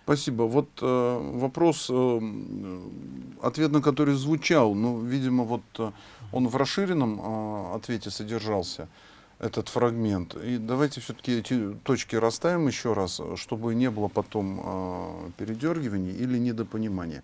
Спасибо. Вот э, вопрос, э, м, ответ на который звучал, ну, видимо, вот э, он в расширенном э, ответе содержался, этот фрагмент. И давайте все-таки эти точки расставим еще раз, э, чтобы не было потом э, передергиваний или недопонимания.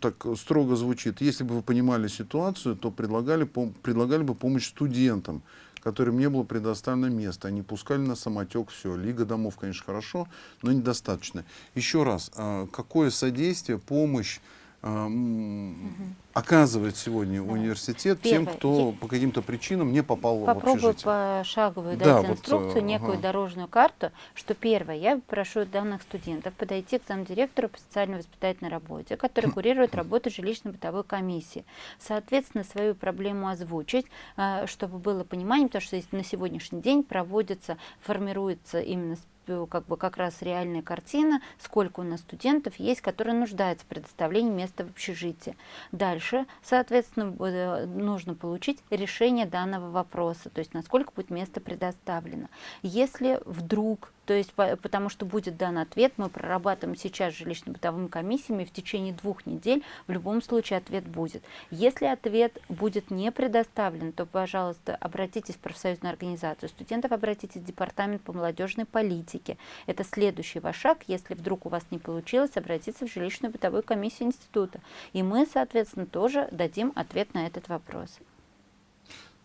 Так строго звучит. Если бы вы понимали ситуацию, то предлагали, предлагали бы помощь студентам, которым не было предоставлено место. Они пускали на самотек все. Лига домов, конечно, хорошо, но недостаточно. Еще раз, а, какое содействие, помощь м, оказывает сегодня университет тем, Первое. кто Я- по каким-то причинам не попал в Попробую общежитие? пошаговую Да, дать вот, инструкцию, э, некую ага. дорожную карту, что первое, я прошу данных студентов подойти к замдиректору по социально-воспитательной работе, который курирует работу жилищно-бытовой комиссии. Соответственно, свою проблему озвучить, э, чтобы было понимание, потому что на сегодняшний день проводится, формируется именно э, как бы как раз реальная картина, сколько у нас студентов есть, которые нуждаются в предоставлении места в общежитии. Дальше, соответственно, э, нужно получить решение данного вопроса, то есть насколько будет место предоставлено. Если вдруг, то есть по- потому что будет дан ответ, мы прорабатываем сейчас с жилищно-бытовыми комиссиями, в течение двух недель в любом случае ответ будет. Если ответ будет не предоставлен, то, пожалуйста, обратитесь в профсоюзную организацию студентов, обратитесь в департамент по молодежной политике. Это следующий ваш шаг. Если вдруг у вас не получилось, обратиться в жилищную бытовую комиссию института. И мы, соответственно, тоже дадим ответ на этот вопрос.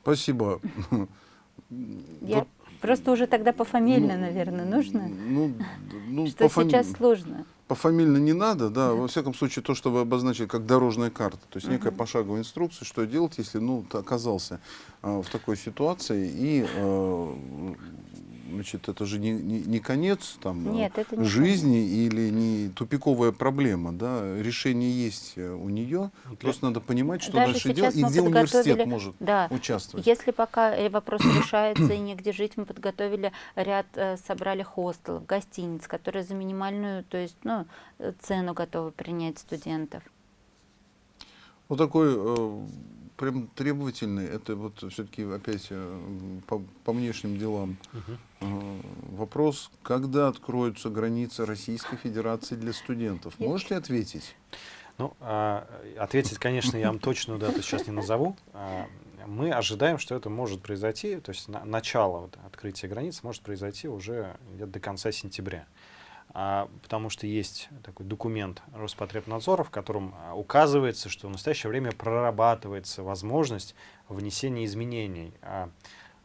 Спасибо. Я Вот, просто уже тогда пофамильно, ну, наверное, нужно. Ну, ну, Что пофами- сейчас сложно. Пофамильно не надо, да, во всяком случае то, что вы обозначили как дорожная карта, то есть некая пошаговая инструкция, что делать, если ну, ты оказался а, в такой ситуации, и а, значит, это же не, не, не конец там, а, Нет, это не жизни или не тупиковая проблема, да, решение есть э, у нее, Для- просто надо понимать, что Даже дальше делать, и где университет может Да, участвовать. Если пока э, вопрос решается и негде жить, мы подготовили ряд, э, собрали хостелов, гостиниц, которые за минимальную, то есть, ну, цену готовы принять студентов. Вот такой прям требовательный, это вот все-таки опять э, по, по внешним делам э, вопрос, когда откроются границы Российской Федерации для студентов? Можете ответить? Ну, а, ответить, конечно, я вам точную дату сейчас не назову. А, Мы ожидаем, что это может произойти, то есть на- начало вот открытия границ может произойти уже где-то до конца сентября. А, потому что есть такой документ Роспотребнадзора, в котором а, указывается, что в настоящее время прорабатывается возможность внесения изменений а,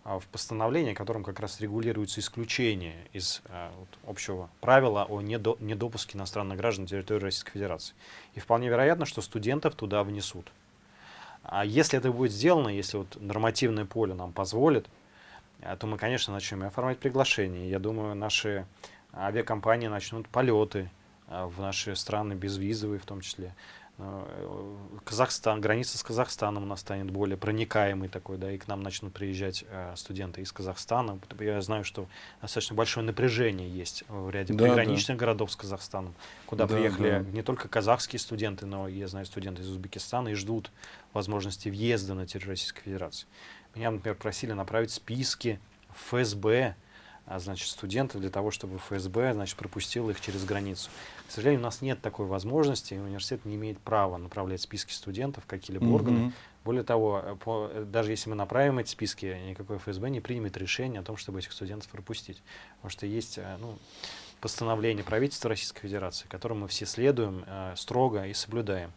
а, в постановление, которым как раз регулируется исключение из а, вот общего правила о недо- недопуске иностранных граждан на территории Российской Федерации. И вполне вероятно, что студентов туда внесут. А если это будет сделано, если вот нормативное поле нам позволит, а, то мы, конечно, начнем оформлять приглашения. Я думаю, наши авиакомпании начнут полеты а, в наши страны, безвизовые в том числе. Э, Казахстан, граница с Казахстаном у нас станет более проникаемой такой, да, и к нам начнут приезжать э, студенты из Казахстана. Я знаю, что достаточно большое напряжение есть в ряде Да, приграничных городов с Казахстаном, куда Да, приехали да. не только казахские студенты, но я знаю студенты из Узбекистана и ждут возможности въезда на территорию Российской Федерации. Меня, например, просили направить списки ФСБ, а, значит, студентов для того, чтобы ФСБ, значит, пропустил их через границу. К сожалению, у нас нет такой возможности, и университет не имеет права направлять списки студентов в какие-либо органы. Мгм. Более того, по- даже если мы направим эти списки, никакой ФСБ не примет решение о том, чтобы этих студентов пропустить. Потому что есть э, ну, постановление правительства Российской Федерации, которому мы все следуем э, строго и соблюдаем.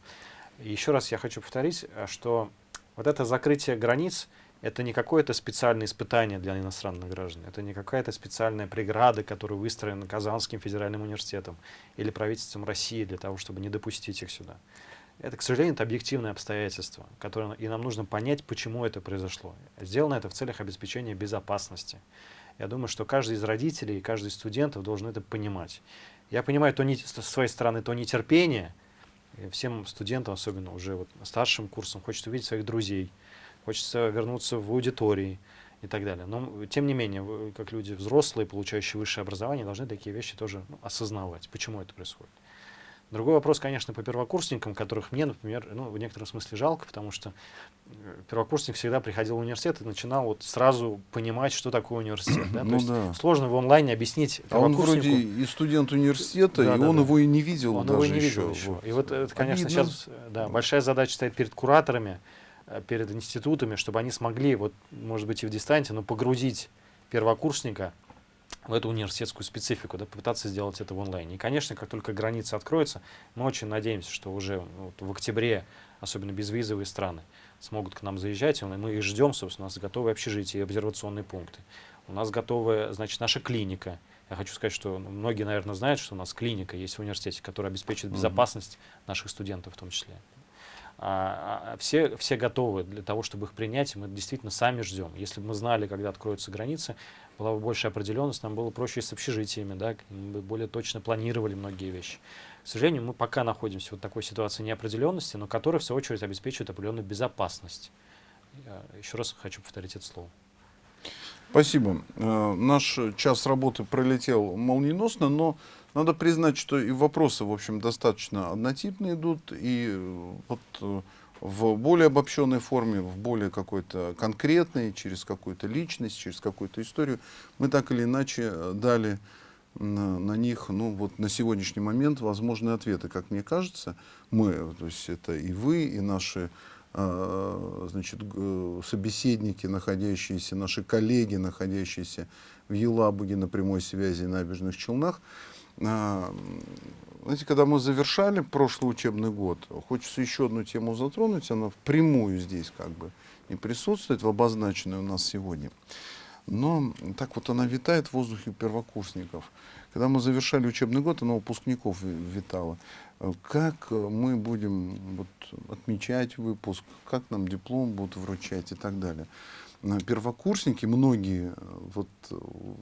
И еще раз я хочу повторить, э, что вот это закрытие границ это не какое-то специальное испытание для иностранных граждан, это не какая-то специальная преграда, которая выстроена Казанским федеральным университетом или правительством России для того, чтобы не допустить их сюда. Это, к сожалению, это объективное обстоятельство, которое, и нам нужно понять, почему это произошло. Сделано это в целях обеспечения безопасности. Я думаю, что каждый из родителей и каждый из студентов должен это понимать. Я понимаю то не, с своей стороны то нетерпение, всем студентам, особенно уже вот старшим курсом, хочется увидеть своих друзей, хочется вернуться в аудитории и так далее. Но, тем не менее, вы, как люди взрослые, получающие высшее образование, должны такие вещи тоже ну, осознавать, почему это происходит. Другой вопрос, конечно, по первокурсникам, которых мне, например, ну, в некотором смысле жалко, потому что э, первокурсник всегда приходил в университет и начинал вот сразу понимать, что такое университет. Да? То Ну есть да. сложно в онлайне объяснить А он вроде и студент университета, Да, и да, он да. его и не видел Он даже его не видел еще. еще. Вот. И вот это, конечно, Обидно. сейчас э, да, большая задача стоит перед кураторами, перед институтами, чтобы они смогли, вот, может быть, и в дистанте, но погрузить первокурсника в эту университетскую специфику, да, попытаться сделать это в онлайне. И, конечно, как только границы откроются, мы очень надеемся, что уже вот в октябре, особенно безвизовые страны, смогут к нам заезжать, и мы их ждем, собственно, у нас готовы общежития и обсервационные пункты. У нас готовы, значит, наша клиника. Я хочу сказать, что ну, многие, наверное, знают, что у нас клиника есть в университете, которая обеспечит безопасность наших студентов в том числе. А, а, все, все готовы для того, чтобы их принять, мы действительно сами ждем. Если бы мы знали, когда откроются границы, была бы большая определенность, нам было проще с общежитиями, да, мы бы более точно планировали многие вещи. К сожалению, мы пока находимся в такой ситуации неопределенности, но которая, в свою очередь, обеспечивает определенную безопасность. Еще раз хочу повторить это слово. Спасибо. Э, наш час работы пролетел молниеносно, но надо признать, что и вопросы, в общем, достаточно однотипные идут, и э, вот э, в более обобщенной форме, в более какой-то конкретной, через какую-то личность, через какую-то историю, мы так или иначе дали на, на них, ну вот на сегодняшний момент возможные ответы, как мне кажется, мы, то есть это и вы, и наши значит, собеседники, находящиеся, наши коллеги, находящиеся в Елабуге на прямой связи на набережных Челнах. А, знаете, когда мы завершали прошлый учебный год, хочется еще одну тему затронуть, она впрямую здесь как бы не присутствует, в обозначенной у нас сегодня. Но так вот она витает в воздухе первокурсников. Когда мы завершали учебный год, она выпускников витала. Как мы будем вот, отмечать выпуск, как нам диплом будут вручать и так далее. Первокурсники, многие, вот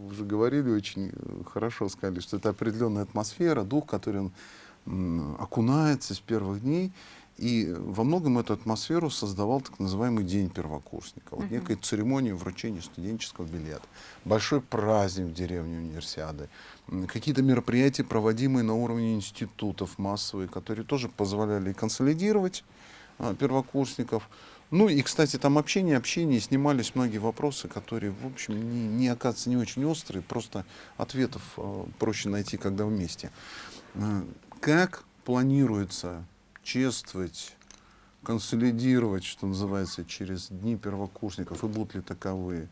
уже говорили очень хорошо, сказали, что это определенная атмосфера, дух, который он окунается с первых дней. И во многом эту атмосферу создавал так называемый День первокурсника. Вот некая церемония вручения студенческого билета. Большой праздник в деревне универсиады. Какие-то мероприятия, проводимые на уровне институтов массовые, которые тоже позволяли консолидировать а, первокурсников. Ну и, кстати, там общение, общение, снимались многие вопросы, которые, в общем, не, не оказываются не очень острые, просто ответов а, проще найти, когда вместе. А, как планируется чествовать, консолидировать, что называется, через дни первокурсников, и будут ли таковые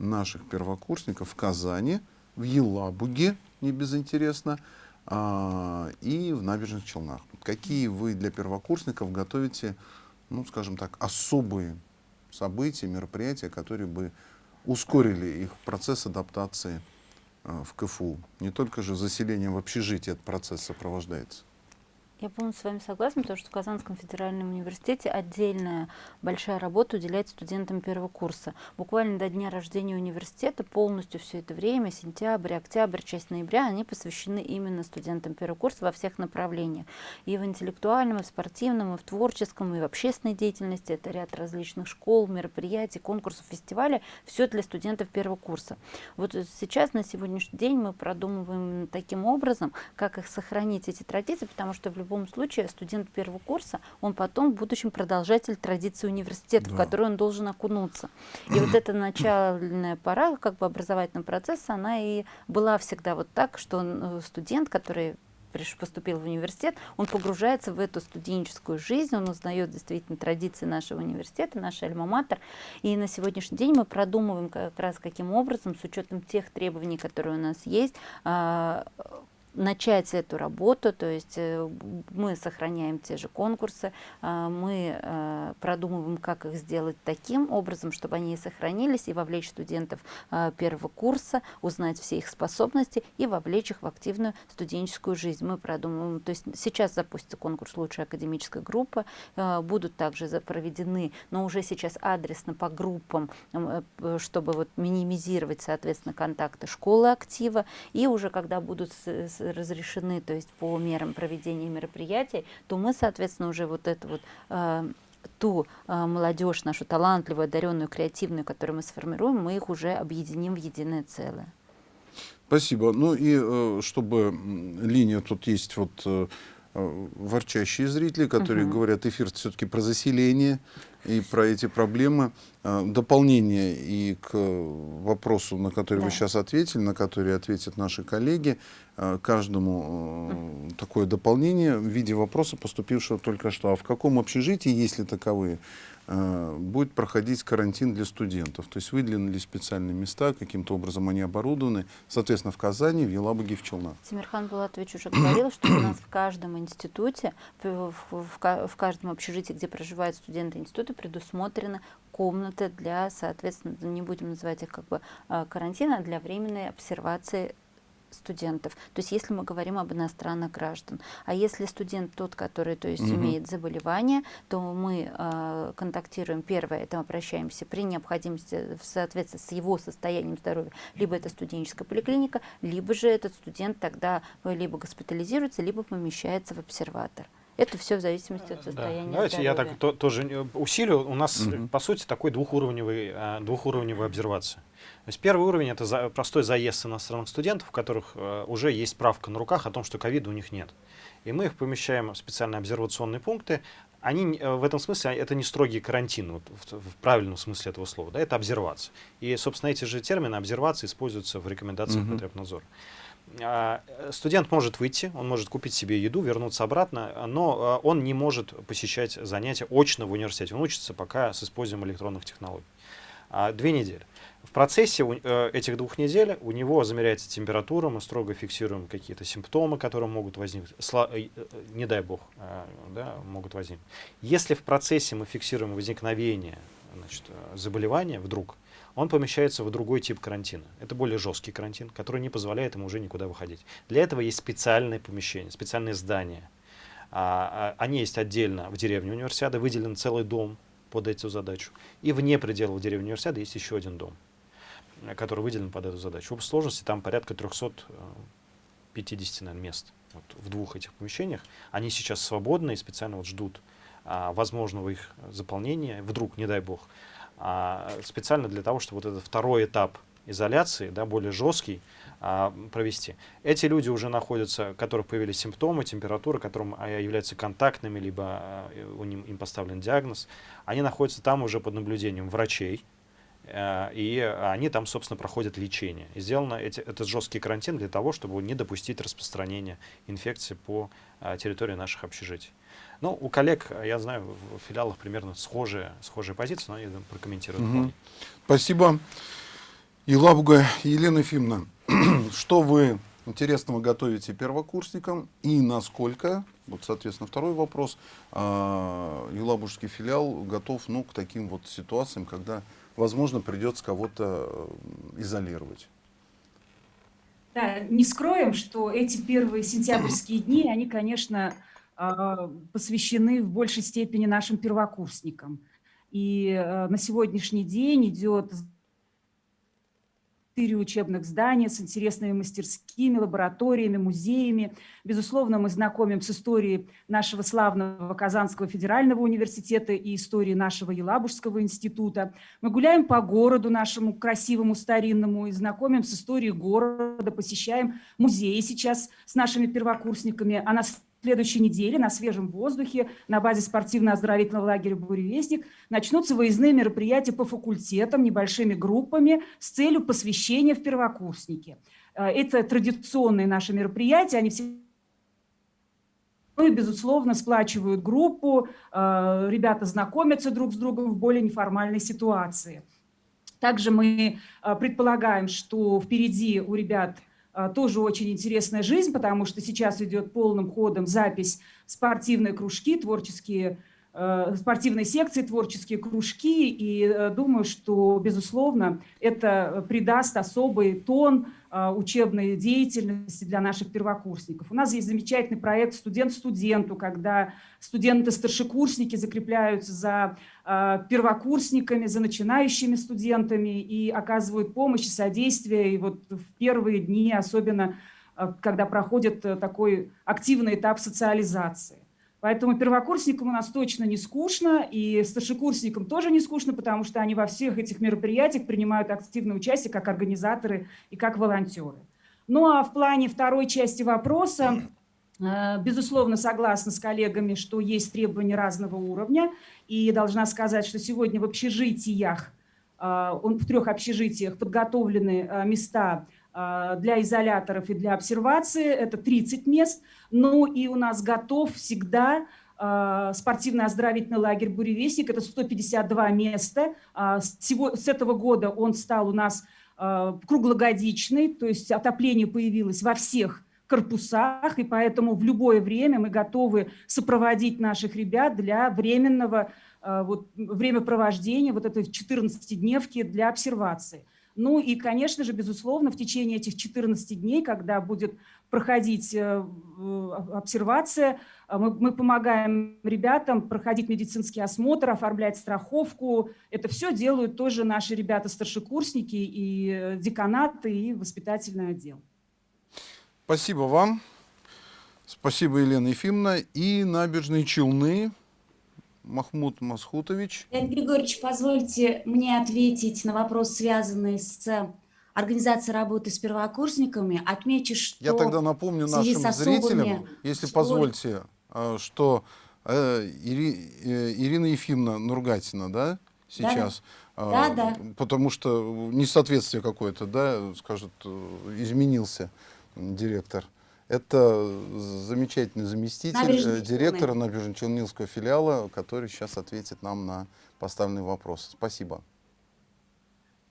наших первокурсников в Казани, в Елабуге, не безинтересно, а, и в Набережных Челнах. Какие вы для первокурсников готовите, ну, скажем так, особые события, мероприятия, которые бы ускорили их процесс адаптации а, в КФУ? Не только же заселением в общежитие этот процесс сопровождается. Я полностью с вами согласна, потому что в Казанском федеральном университете отдельная большая работа уделяется студентам первого курса. Буквально до дня рождения университета полностью все это время, сентябрь, октябрь, часть ноября, они посвящены именно студентам первого курса во всех направлениях. И в интеллектуальном, и в спортивном, и в творческом, и в общественной деятельности. Это ряд различных школ, мероприятий, конкурсов, фестивалей. Все для студентов первого курса. Вот сейчас, на сегодняшний день, мы продумываем таким образом, как их сохранить, эти традиции, потому что в любом случае студент первого курса, он потом в будущем продолжатель традиции университета, да. в которую он должен окунуться. И вот эта начальная пора как бы образовательного процесса, она и была всегда вот так, что э, студент, который поступил в университет, он погружается в эту студенческую жизнь, он узнает действительно традиции нашего университета, наш альма-матер. И на сегодняшний день мы продумываем как раз каким образом, с учетом тех требований, которые у нас есть, а, начать эту работу, то есть э, мы сохраняем те же конкурсы, а, мы э, продумываем, как их сделать таким образом, чтобы они сохранились, и вовлечь студентов первого курса, узнать все их способности и вовлечь их в активную студенческую жизнь. Мы продумываем, то есть сейчас запустится конкурс «Лучшая академическая группа», э, будут также проведены, но уже сейчас адресно по группам, чтобы вот минимизировать, соответственно, контакты школы актива, и уже когда будут разрешены, то есть по мерам проведения мероприятий, то мы, соответственно, уже вот это вот э, ту э, молодежь, нашу талантливую, одаренную, креативную, которую мы сформируем, мы их уже объединим в единое целое. Спасибо. Ну и э, чтобы линия тут есть вот э, э ворчащие зрители, которые угу. говорят, эфир все-таки про заселение и про эти проблемы. Э, дополнение и к вопросу, на который да. вы сейчас ответили, на который ответят наши коллеги, э, каждому э, такое дополнение в виде вопроса, поступившего только что. А в каком общежитии, если таковые, будет проходить карантин для студентов? То есть выделены специальные места, каким-то образом они оборудованы, соответственно, в Казани, в Елабуге, в Челнах? Тимирхан Булатович уже говорил, что у нас в каждом институте, в, в, в каждом общежитии, где проживают студенты института, предусмотрены комнаты для, соответственно, не будем называть их как бы а, карантина, для временной обсервации студентов. То есть если мы говорим об иностранных граждан. А если студент тот, который то есть, угу. имеет заболевание, то мы э, контактируем, первое, это мы обращаемся при необходимости в соответствии с его состоянием здоровья, либо это студенческая поликлиника, либо же этот студент тогда либо госпитализируется, либо помещается в обсерватор. Это все в зависимости от состояния Давайте здоровья. я так то, тоже усилю. У нас, угу. по сути, такой двухуровневый, а, двухуровневая обсервация. То есть первый уровень — это за, простой заезд иностранных студентов, у которых уже есть справка на руках о том, что ковида у них нет. И мы их помещаем в специальные обсервационные пункты. Они э, в этом смысле, это не строгий карантин, вот, в, в правильном смысле этого слова, да, это обсервация. И, собственно, эти же термины обсервации используются в рекомендациях угу. Потребнадзора. А, студент может выйти, он может купить себе еду, вернуться обратно, но а, он не может посещать занятия очно в университете. Он учится пока с использованием электронных технологий. А, две недели. В процессе э, этих двух недель у него замеряется температура, мы строго фиксируем какие-то симптомы, которые могут возникнуть, э, э, не дай бог, да, могут возникнуть. Если в процессе мы фиксируем возникновение значит, заболевания вдруг, он помещается в другой тип карантина. Это более жесткий карантин, который не позволяет ему уже никуда выходить. Для этого есть специальные помещения, специальные здания. А, а, они есть отдельно в деревне универсиады, выделен целый дом под эту задачу. И вне пределов деревни универсиады есть еще один дом, который выделен под эту задачу. В сложности там порядка 350 наверное, мест вот, в двух этих помещениях. Они сейчас свободны и специально вот ждут а, возможного их заполнения, вдруг, не дай бог, специально для того, чтобы вот этот второй этап изоляции, да, более жесткий, а, провести. Эти люди уже находятся, у которых появились симптомы, температура, которым а, являются контактными, либо а, у них, им поставлен диагноз, они находятся там уже под наблюдением врачей, а, и они там, собственно, проходят лечение. И сделано эти, этот жесткий карантин для того, чтобы не допустить распространения инфекции по а, территории наших общежитий. Ну, у коллег, я знаю, в филиалах примерно схожие, схожие позиции, но они прокомментируют. Угу. Спасибо. Елабуга Елена Ефимовна, что вы интересного готовите первокурсникам и насколько, вот, соответственно, второй вопрос, а, Елабужский филиал готов ну, к таким вот ситуациям, когда, возможно, придется кого-то э, изолировать? Да, не скроем, что эти первые сентябрьские дни, они, конечно, посвящены в большей степени нашим первокурсникам. И э, на сегодняшний день идет четыре учебных здания с интересными мастерскими, лабораториями, музеями. Безусловно, мы знакомим с историей нашего славного Казанского федерального университета и историей нашего Елабужского института. Мы гуляем по городу нашему красивому, старинному и знакомим с историей города, посещаем музеи сейчас с нашими первокурсниками. А нас следующей неделе на свежем воздухе на базе спортивно-оздоровительного лагеря «Буревестник» начнутся выездные мероприятия по факультетам небольшими группами с целью посвящения в первокурсники. Э, это традиционные наши мероприятия, они все ну и, безусловно, сплачивают группу, э, ребята знакомятся друг с другом в более неформальной ситуации. Также мы э, предполагаем, что впереди у ребят – тоже очень интересная жизнь, потому что сейчас идет полным ходом запись спортивные кружки, творческие Э, спортивной секции, творческие кружки, и э, думаю, что, безусловно, это придаст особый тон учебной деятельности для наших первокурсников. У нас есть замечательный проект «Студент студенту», когда студенты-старшекурсники закрепляются за первокурсниками, за начинающими студентами и оказывают помощь и содействие. И вот в первые дни, особенно когда проходит такой активный этап социализации. Поэтому первокурсникам у нас точно не скучно, и старшекурсникам тоже не скучно, потому что они во всех этих мероприятиях принимают активное участие как организаторы и как волонтеры. Ну а в плане второй части вопроса, э, безусловно, согласна с коллегами, что есть требования разного уровня, и должна сказать, что сегодня в общежитиях, э, в трех общежитиях подготовлены э, места для изоляторов и для обсервации, это 30 мест. Ну и у нас готов всегда а, спортивно-оздоровительный лагерь «Буревестник», это 152 места. А, с этого года он стал у нас круглогодичный, то есть отопление появилось во всех корпусах, и поэтому в любое время мы готовы сопроводить наших ребят для временного вот, времяпровождения вот этой 14-дневки для обсервации. Ну и, конечно же, безусловно, в течение этих 14 дней, когда будет проходить э, обсервация, э, мы, мы помогаем ребятам проходить медицинский осмотр, оформлять страховку. Это все делают тоже наши ребята-старшекурсники и э, деканаты, и воспитательный отдел. Спасибо вам. Спасибо, Елена Ефимовна. И набережные Челны Махмуд Масхутович. Леонид Григорьевич, позвольте мне ответить на вопрос, связанный с организацией работы с первокурсниками. Отмечу, что... Я тогда напомню нашим зрителям, если позвольте, а, что э, э, Ирина Ефимовна Нургатина, да, сейчас? Да, да. А, да, Потому что несоответствие какое-то, да, скажут, э, изменился директор. Это замечательный заместитель Набережный директора Набережно-Челнинского филиала, который сейчас ответит нам на поставленные вопросы. Спасибо.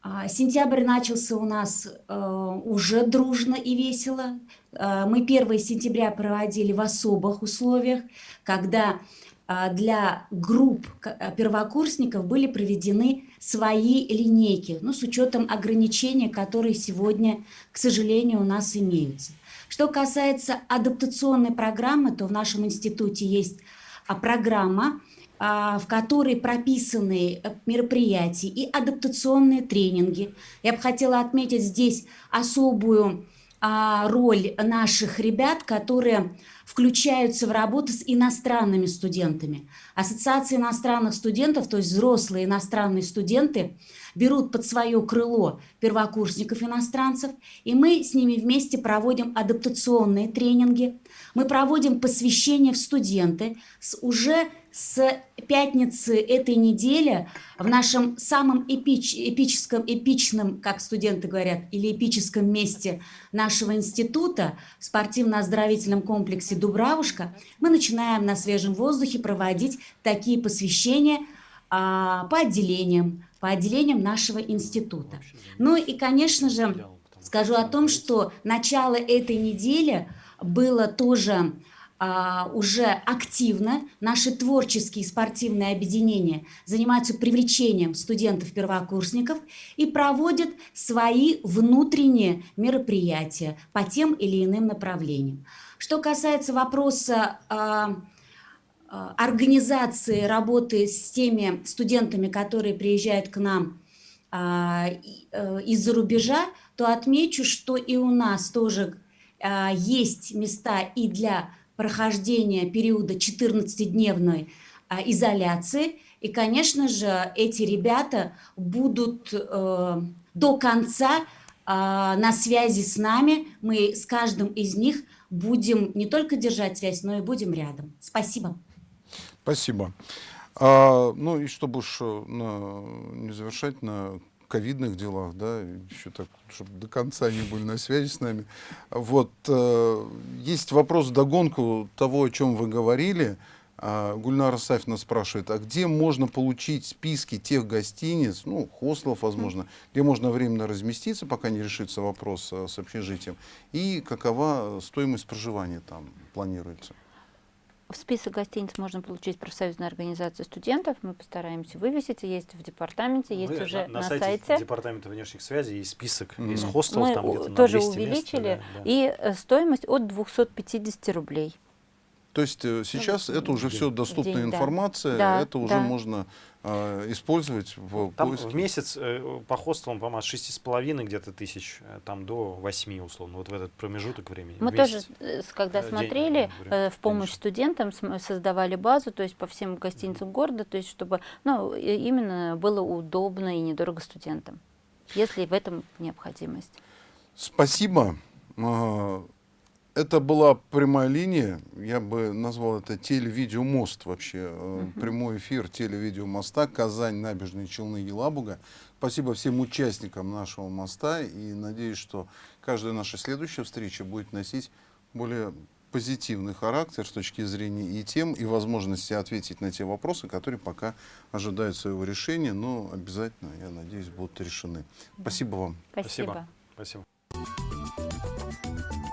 А, сентябрь начался у нас э, уже дружно и весело. Э, мы 1 сентября проводили в особых условиях, когда э, для групп первокурсников были проведены свои линейки, ну, с учетом ограничений, которые сегодня, к сожалению, у нас имеются. Что касается адаптационной программы, то в нашем институте есть а, программа, а, в которой прописаны э, мероприятия и адаптационные тренинги. Я бы хотела отметить здесь особую а, роль наших ребят, которые включаются в работу с иностранными студентами. Ассоциация иностранных студентов, то есть взрослые иностранные студенты, берут под свое крыло первокурсников-иностранцев, и мы с ними вместе проводим адаптационные тренинги, мы проводим посвящение в студенты с уже с пятницы этой недели в нашем самом эпич, эпическом, эпичном, как студенты говорят, или эпическом месте нашего института, в спортивно-оздоровительном комплексе «Дубравушка», мы начинаем на свежем воздухе проводить такие посвящения а, по отделениям, по отделениям нашего института. Ну и, конечно же, скажу о том, что начало этой недели было тоже уже активно наши творческие спортивные объединения занимаются привлечением студентов-первокурсников и проводят свои внутренние мероприятия по тем или иным направлениям. Что касается вопроса а, а, организации работы с теми студентами, которые приезжают к нам а, э, из-за рубежа, то отмечу, что и у нас тоже а, есть места и для прохождения периода 14-дневной а, изоляции. И, конечно же, эти ребята будут э, до конца а, на связи с нами. Мы с каждым из них будем не только держать связь, но и будем рядом. Спасибо. Спасибо. А, ну и чтобы уж э, на, не завершать на ковидных делах, да, еще так, чтобы до конца не были на связи с нами. Вот, э, есть вопрос догонку того, о чем вы говорили. Э, Гульнара Сафина спрашивает, а где можно получить списки тех гостиниц, ну, хостелов, возможно, где можно временно разместиться, пока не решится вопрос э, с общежитием, и какова стоимость проживания там планируется? В список гостиниц можно получить профсоюзная организация студентов. Мы постараемся вывесить. Есть в департаменте, есть Вы уже на, на, сайте. сайте. Департамента внешних связей есть список Mm -hmm. из хостелов. Мы там где-то тоже на увеличили. Мест, да, да. И э, стоимость от 250 рублей. То есть э, сейчас это уже все доступная День, информация, Да, это уже да. можно э, использовать в Там поиске. в месяц э, по хостелам, по-моему, от 6,5 где-то тысяч, э, там до 8 условно, вот в этот промежуток времени. Мы тоже, э, когда Э, день, смотрели, время, э, в помощь конечно. студентам создавали базу, то есть по всем гостиницам города, то есть чтобы ну, именно было удобно и недорого студентам, если в этом необходимость. Спасибо. Это была прямая линия, я бы назвал это телевидеомост вообще, э, прямой эфир телевидеомоста Казань, Набережные Челны, Елабуга. Спасибо всем участникам нашего моста и надеюсь, что каждая наша следующая встреча будет носить более позитивный характер с точки зрения и тем, и возможности ответить на те вопросы, которые пока ожидают своего решения, но обязательно, я надеюсь, будут решены. Спасибо вам. Спасибо. Спасибо. Спасибо.